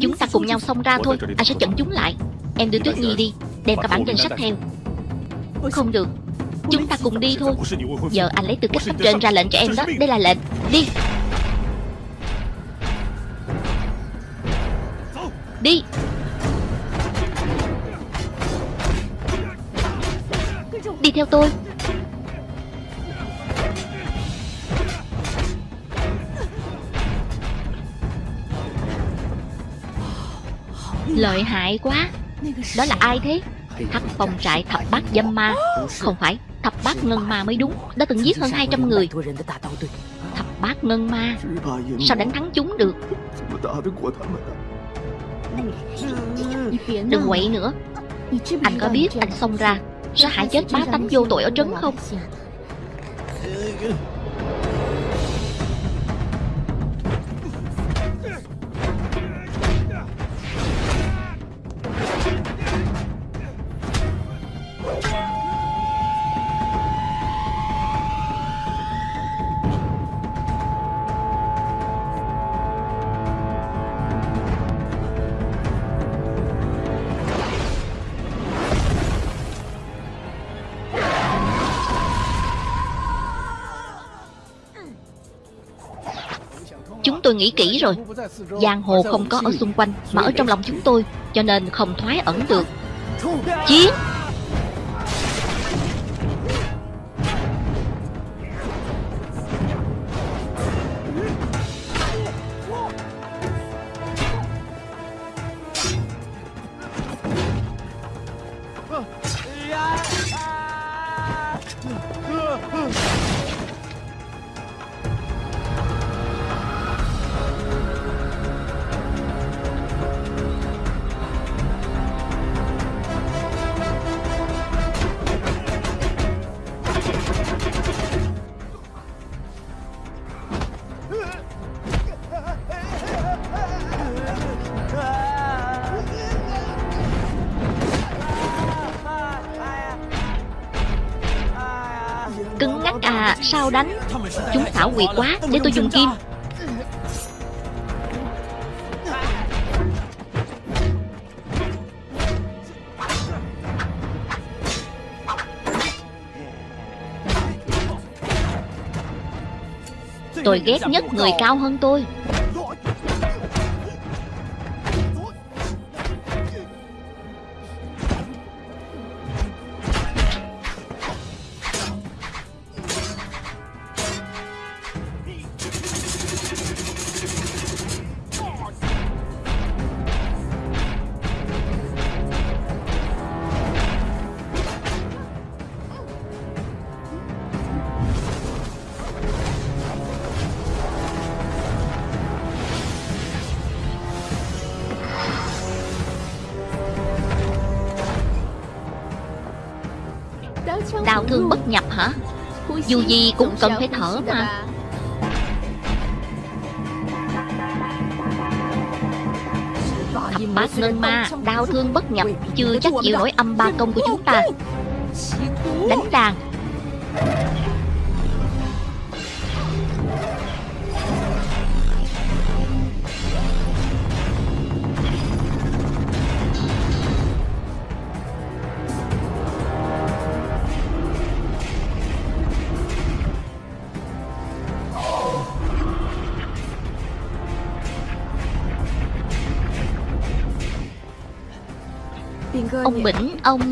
Chúng ta cùng nhau xông ra thôi Anh sẽ chặn chúng lại. Em đưa Tuyết Nhi đi, Đem cả bản danh sách theo. Không được. Chúng ta cùng đi thôi. Giờ anh lấy tư cách cấp trên ra lệnh cho em đó. Đây là lệnh. Đi. Đi. Đi theo tôi. Lợi hại quá. Đó là ai thế? Thập phòng trại thập bát dâm ma. Không phải, Thập bát ngân ma mới đúng. Đã từng giết hơn 200 người. Thập bát ngân ma? Sao đánh thắng chúng được? Đừng quậy nữa. Anh có biết anh xông ra Sẽ hại chết bá tánh vô tội ở trấn không? Tôi nghĩ kỹ rồi. Giang hồ không có ở xung quanh, Mà ở trong lòng chúng tôi, Cho nên không thoái ẩn được. Chiến! Sao đánh? Chúng xảo quyệt quá, Để tôi dùng kim. Tôi ghét nhất người cao hơn tôi. Dù gì cũng cần phải thở mà. Thập bát ngân ma, Đau thương bất nhập, Chưa chắc chịu nổi âm ba công của chúng ta. Ông Bỉnh, ông...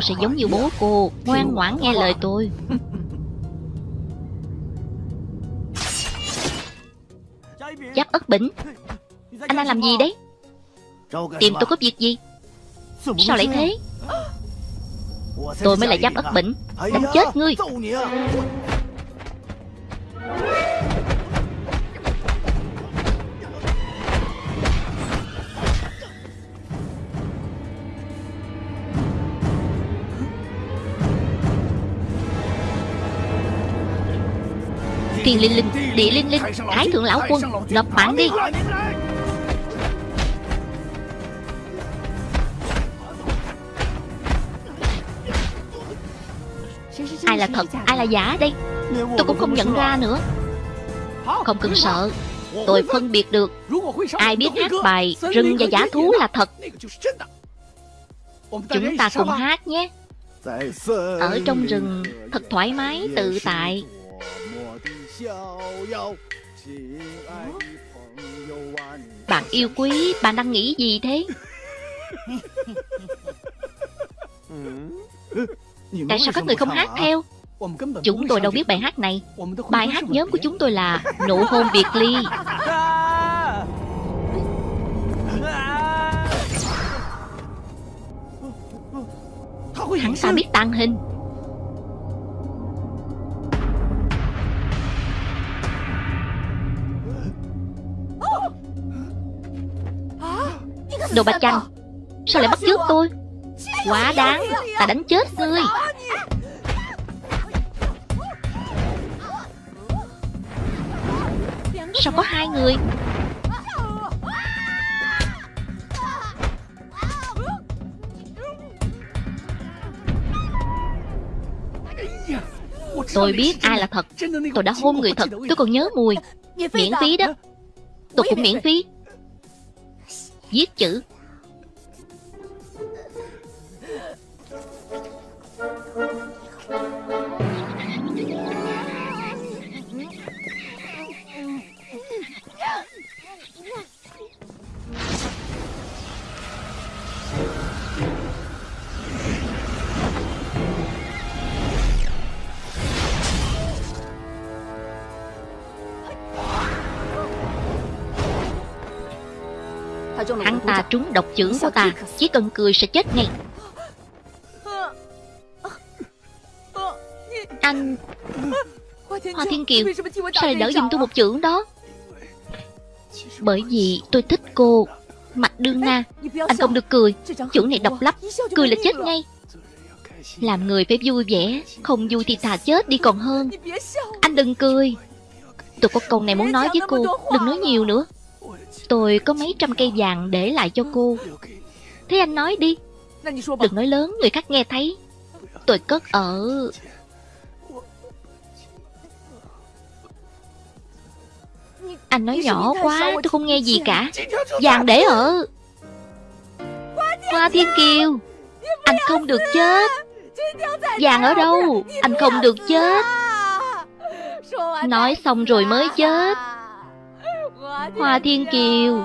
Cô sẽ giống như bố cô. Ngoan ngoãn nghe lời tôi. <laughs> Giáp ất bỉnh. Anh đang làm gì đấy? Tìm tôi có việc gì? Sao lại thế? Tôi mới là giáp ất bỉnh. Đánh chết ngươi Thiên linh linh, địa linh linh Thái thượng lão quân, nộp mạng đi Ai là thật, ai là giả đây Tôi cũng không nhận ra nữa Không cần sợ Tôi phân biệt được Ai biết hát bài Rừng và giả thú là thật Chúng ta cùng hát nhé Ở trong rừng Thật thoải mái, tự tại bạn yêu quý, bạn đang nghĩ gì thế? Tại sao các người không hát theo? Chúng tôi đâu biết bài hát này Bài hát nhóm của chúng tôi là Nụ hôn Việt Ly Hắn ta biết tàn hình Đồ bạch chanh Sao lại bắt chước tôi? Quá đáng, Ta đánh chết ngươi. Sao có hai người? Tôi biết ai là thật. Tôi đã hôn người thật. Tôi còn nhớ mùi. Miễn phí đó. Tôi cũng miễn phí. Viết chữ Hắn ta trúng độc chưởng của ta Chỉ cần cười sẽ chết ngay. Anh Hoa Thiên Kiều Sao lại đỡ giùm tôi một chưởng đó? Bởi vì tôi thích cô Mặt đương na. Anh không được cười. Chưởng này độc lắm. Cười là chết ngay. Làm người phải vui vẻ. Không vui thì thà chết đi còn hơn. Anh đừng cười. Tôi có câu này muốn nói với cô. Đừng nói nhiều nữa Tôi có mấy trăm cây vàng để lại cho cô. Thế anh nói đi. Đừng nói lớn, người khác nghe thấy. Tôi cất ở. Anh nói nhỏ quá, Tôi không nghe gì cả. Vàng để ở. Hoa Thiên Kiều. Anh không được chết. Vàng ở đâu? Anh không được chết. Nói xong rồi mới chết. Hoa Thiên Kiều.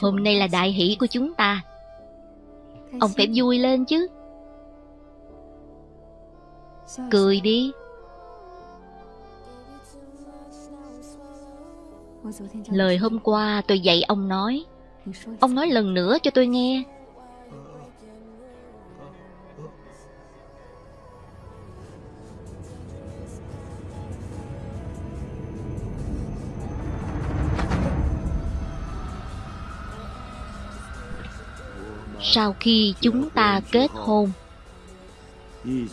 Hôm nay là đại hỷ của chúng ta. Ông phải vui lên chứ. Cười đi. Lời hôm qua tôi dạy ông nói. Ông nói lần nữa cho tôi nghe Sau khi chúng ta kết hôn.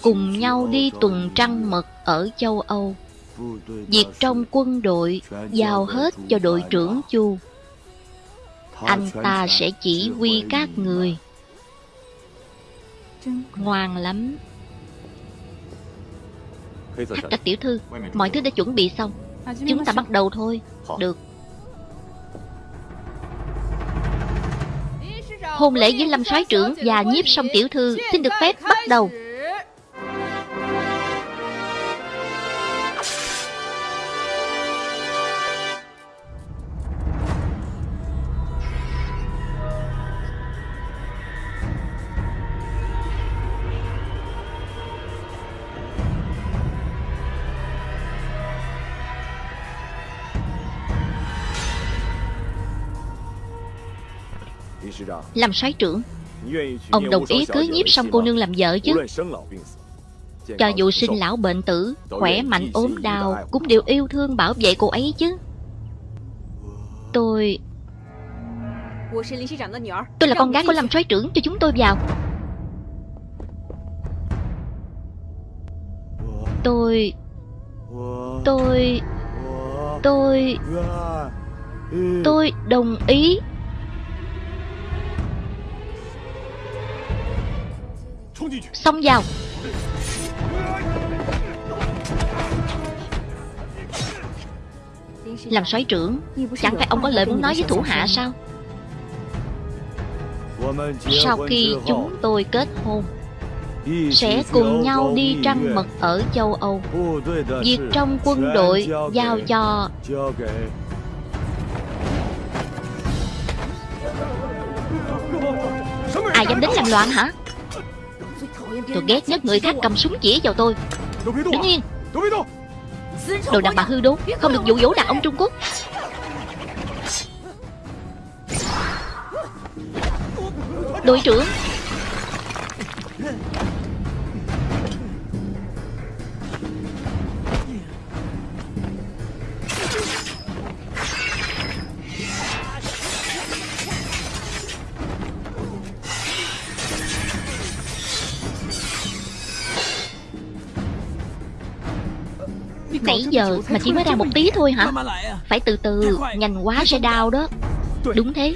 Cùng nhau đi tuần trăng mật ở châu Âu. Việc trong quân đội giao hết cho đội trưởng Chu. Anh ta sẽ chỉ huy các người. Ngoan lắm. Hắc trạch tiểu thư, Mọi thứ đã chuẩn bị xong. Chúng ta bắt đầu thôi. Được. Hôn lễ với Lâm soái trưởng và nhiếp song tiểu thư, Xin được phép bắt đầu. Làm soái trưởng. Ông đồng ý cưới nhiếp song cô nương làm vợ chứ? Cho dù sinh lão bệnh tử Khỏe mạnh ốm đau Cũng đều yêu thương bảo vệ cô ấy chứ. Tôi Tôi là con gái của Lâm soái trưởng Cho chúng tôi vào. Tôi Tôi Tôi Tôi đồng ý Xông vào. Làm soái trưởng, Chẳng phải ông có lời muốn nói với thủ hạ sao? Sau khi chúng tôi kết hôn, Sẽ cùng nhau đi trăng mật ở châu Âu. Việc trong quân đội giao cho Ai dám đến làm loạn hả? Tôi ghét nhất người khác cầm súng chỉ vào tôi. Đứng yên Đồ đàn bà hư đốn Không được dụ dỗ đàn ông Trung Quốc. Đội trưởng giờ mà chỉ mới ra một tí thôi hả? Phải từ từ Nhanh quá sẽ đau đó. Đúng thế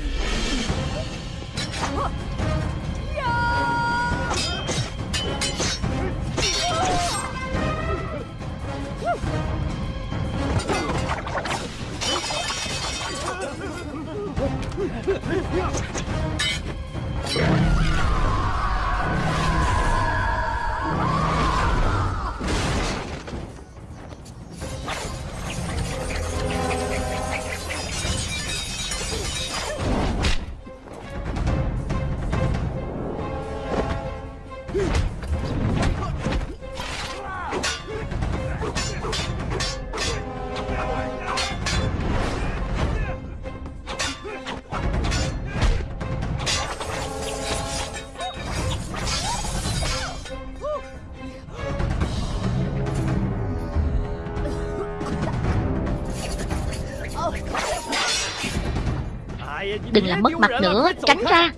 mất mặt nữa Tránh ra.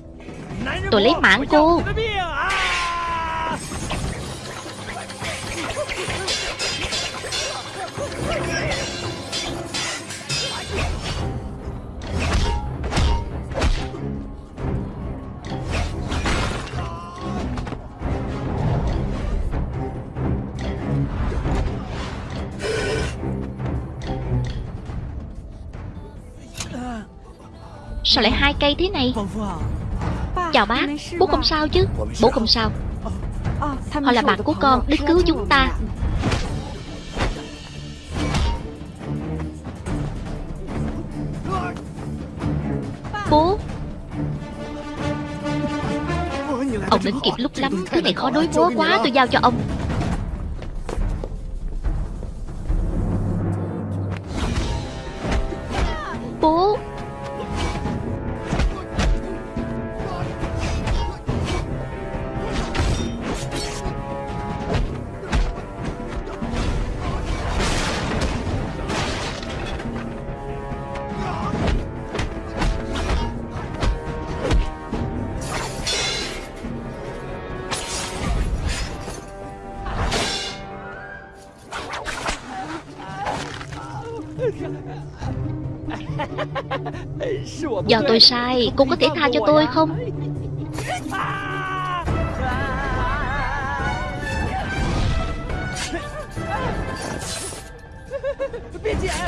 Tôi lấy mạng cô. Sao lại hai cây thế này? Chào bác, Bố không sao chứ? Bố không sao. Họ là bạn của con Đến cứu chúng ta. Bố. Ông đến kịp lúc lắm Thứ này khó đối phó quá, tôi giao cho ông. Do tôi sai, Cô có thể tha cho tôi không?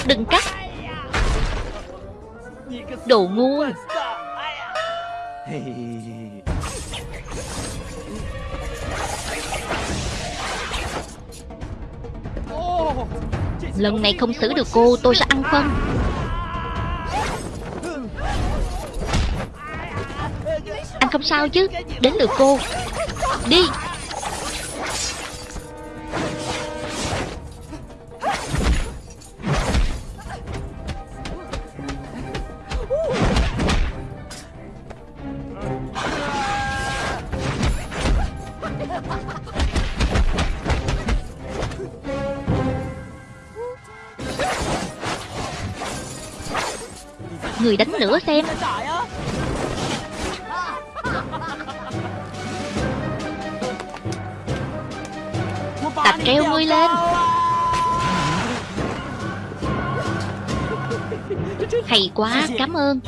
Đừng cắt. Đồ ngu. Lần này không xử được cô, Tôi sẽ ăn phân. Sao chứ? Đến được cô. Đi. Người đánh nữa xem. Ta lên. Hay quá, cảm ơn.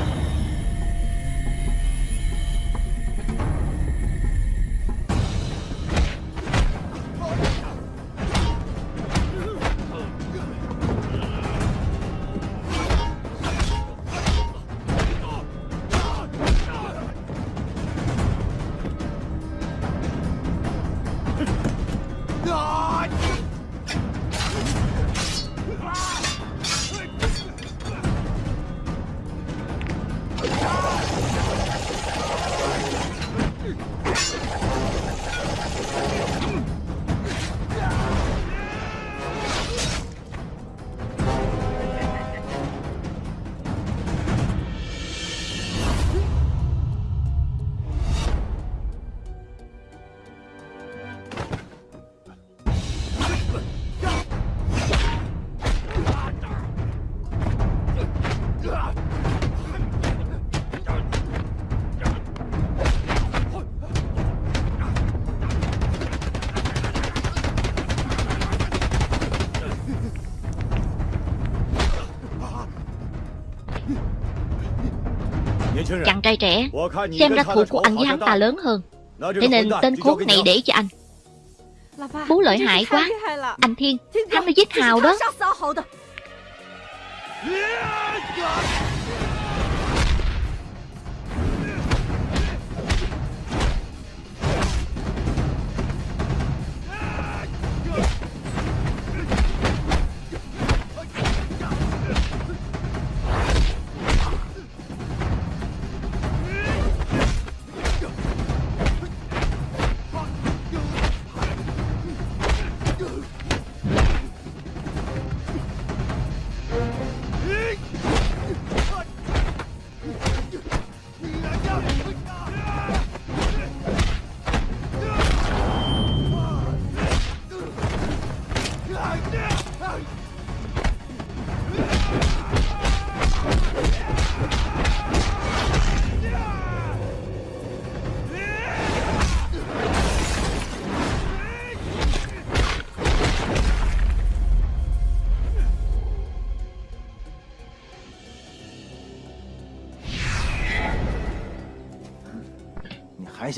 Trai trẻ, Xem ra thủ của anh với hắn ta lớn hơn. Thế nên tên khốn này để cho anh. Bố lợi hại quá. Anh Thiên, Hắn đã giết Hào đó. Dạ, dạ, dạ.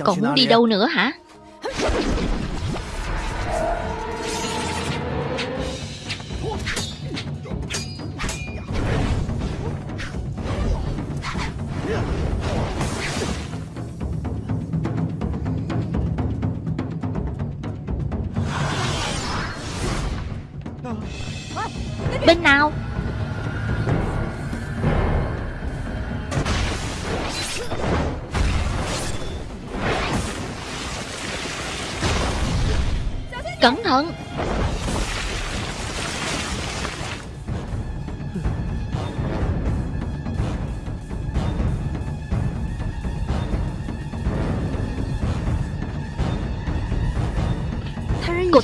Còn muốn đi đâu nữa hả? Bên nào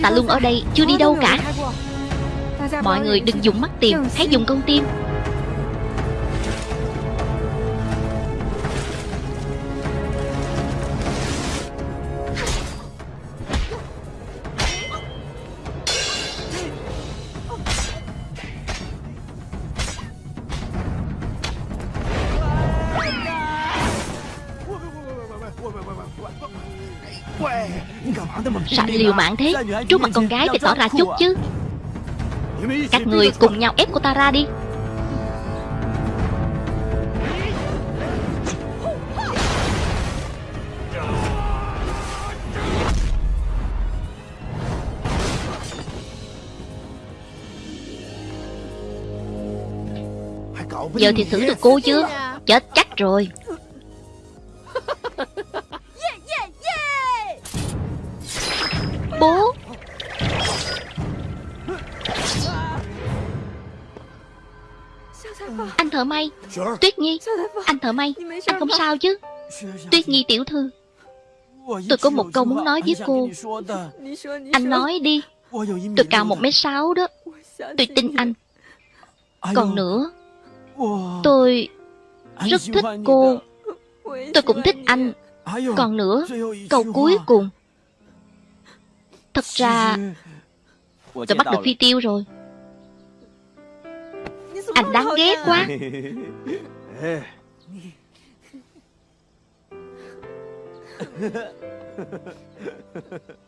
Ta luôn ở đây Chưa đi đâu cả. Mọi người đừng dùng mắt tìm, Hãy dùng con tim. Liều mạng thế. Trước mặt con gái thì tỏ ra chút chứ. Các người cùng nhau ép cô ta ra đi. Giờ thì xử được cô chưa? Chết chắc rồi. Tuyết Nhi Anh thợ may Anh không sao chứ? Tuyết Nhi tiểu thư Tôi có một câu muốn nói với cô. Anh nói đi. Tôi cao một mét sáu đó. Tôi tin anh. Còn nữa Tôi rất thích cô. Tôi cũng thích anh. Còn nữa Câu cuối cùng. Thật ra Tôi bắt được phi tiêu rồi Anh đáng ghét quá <laughs>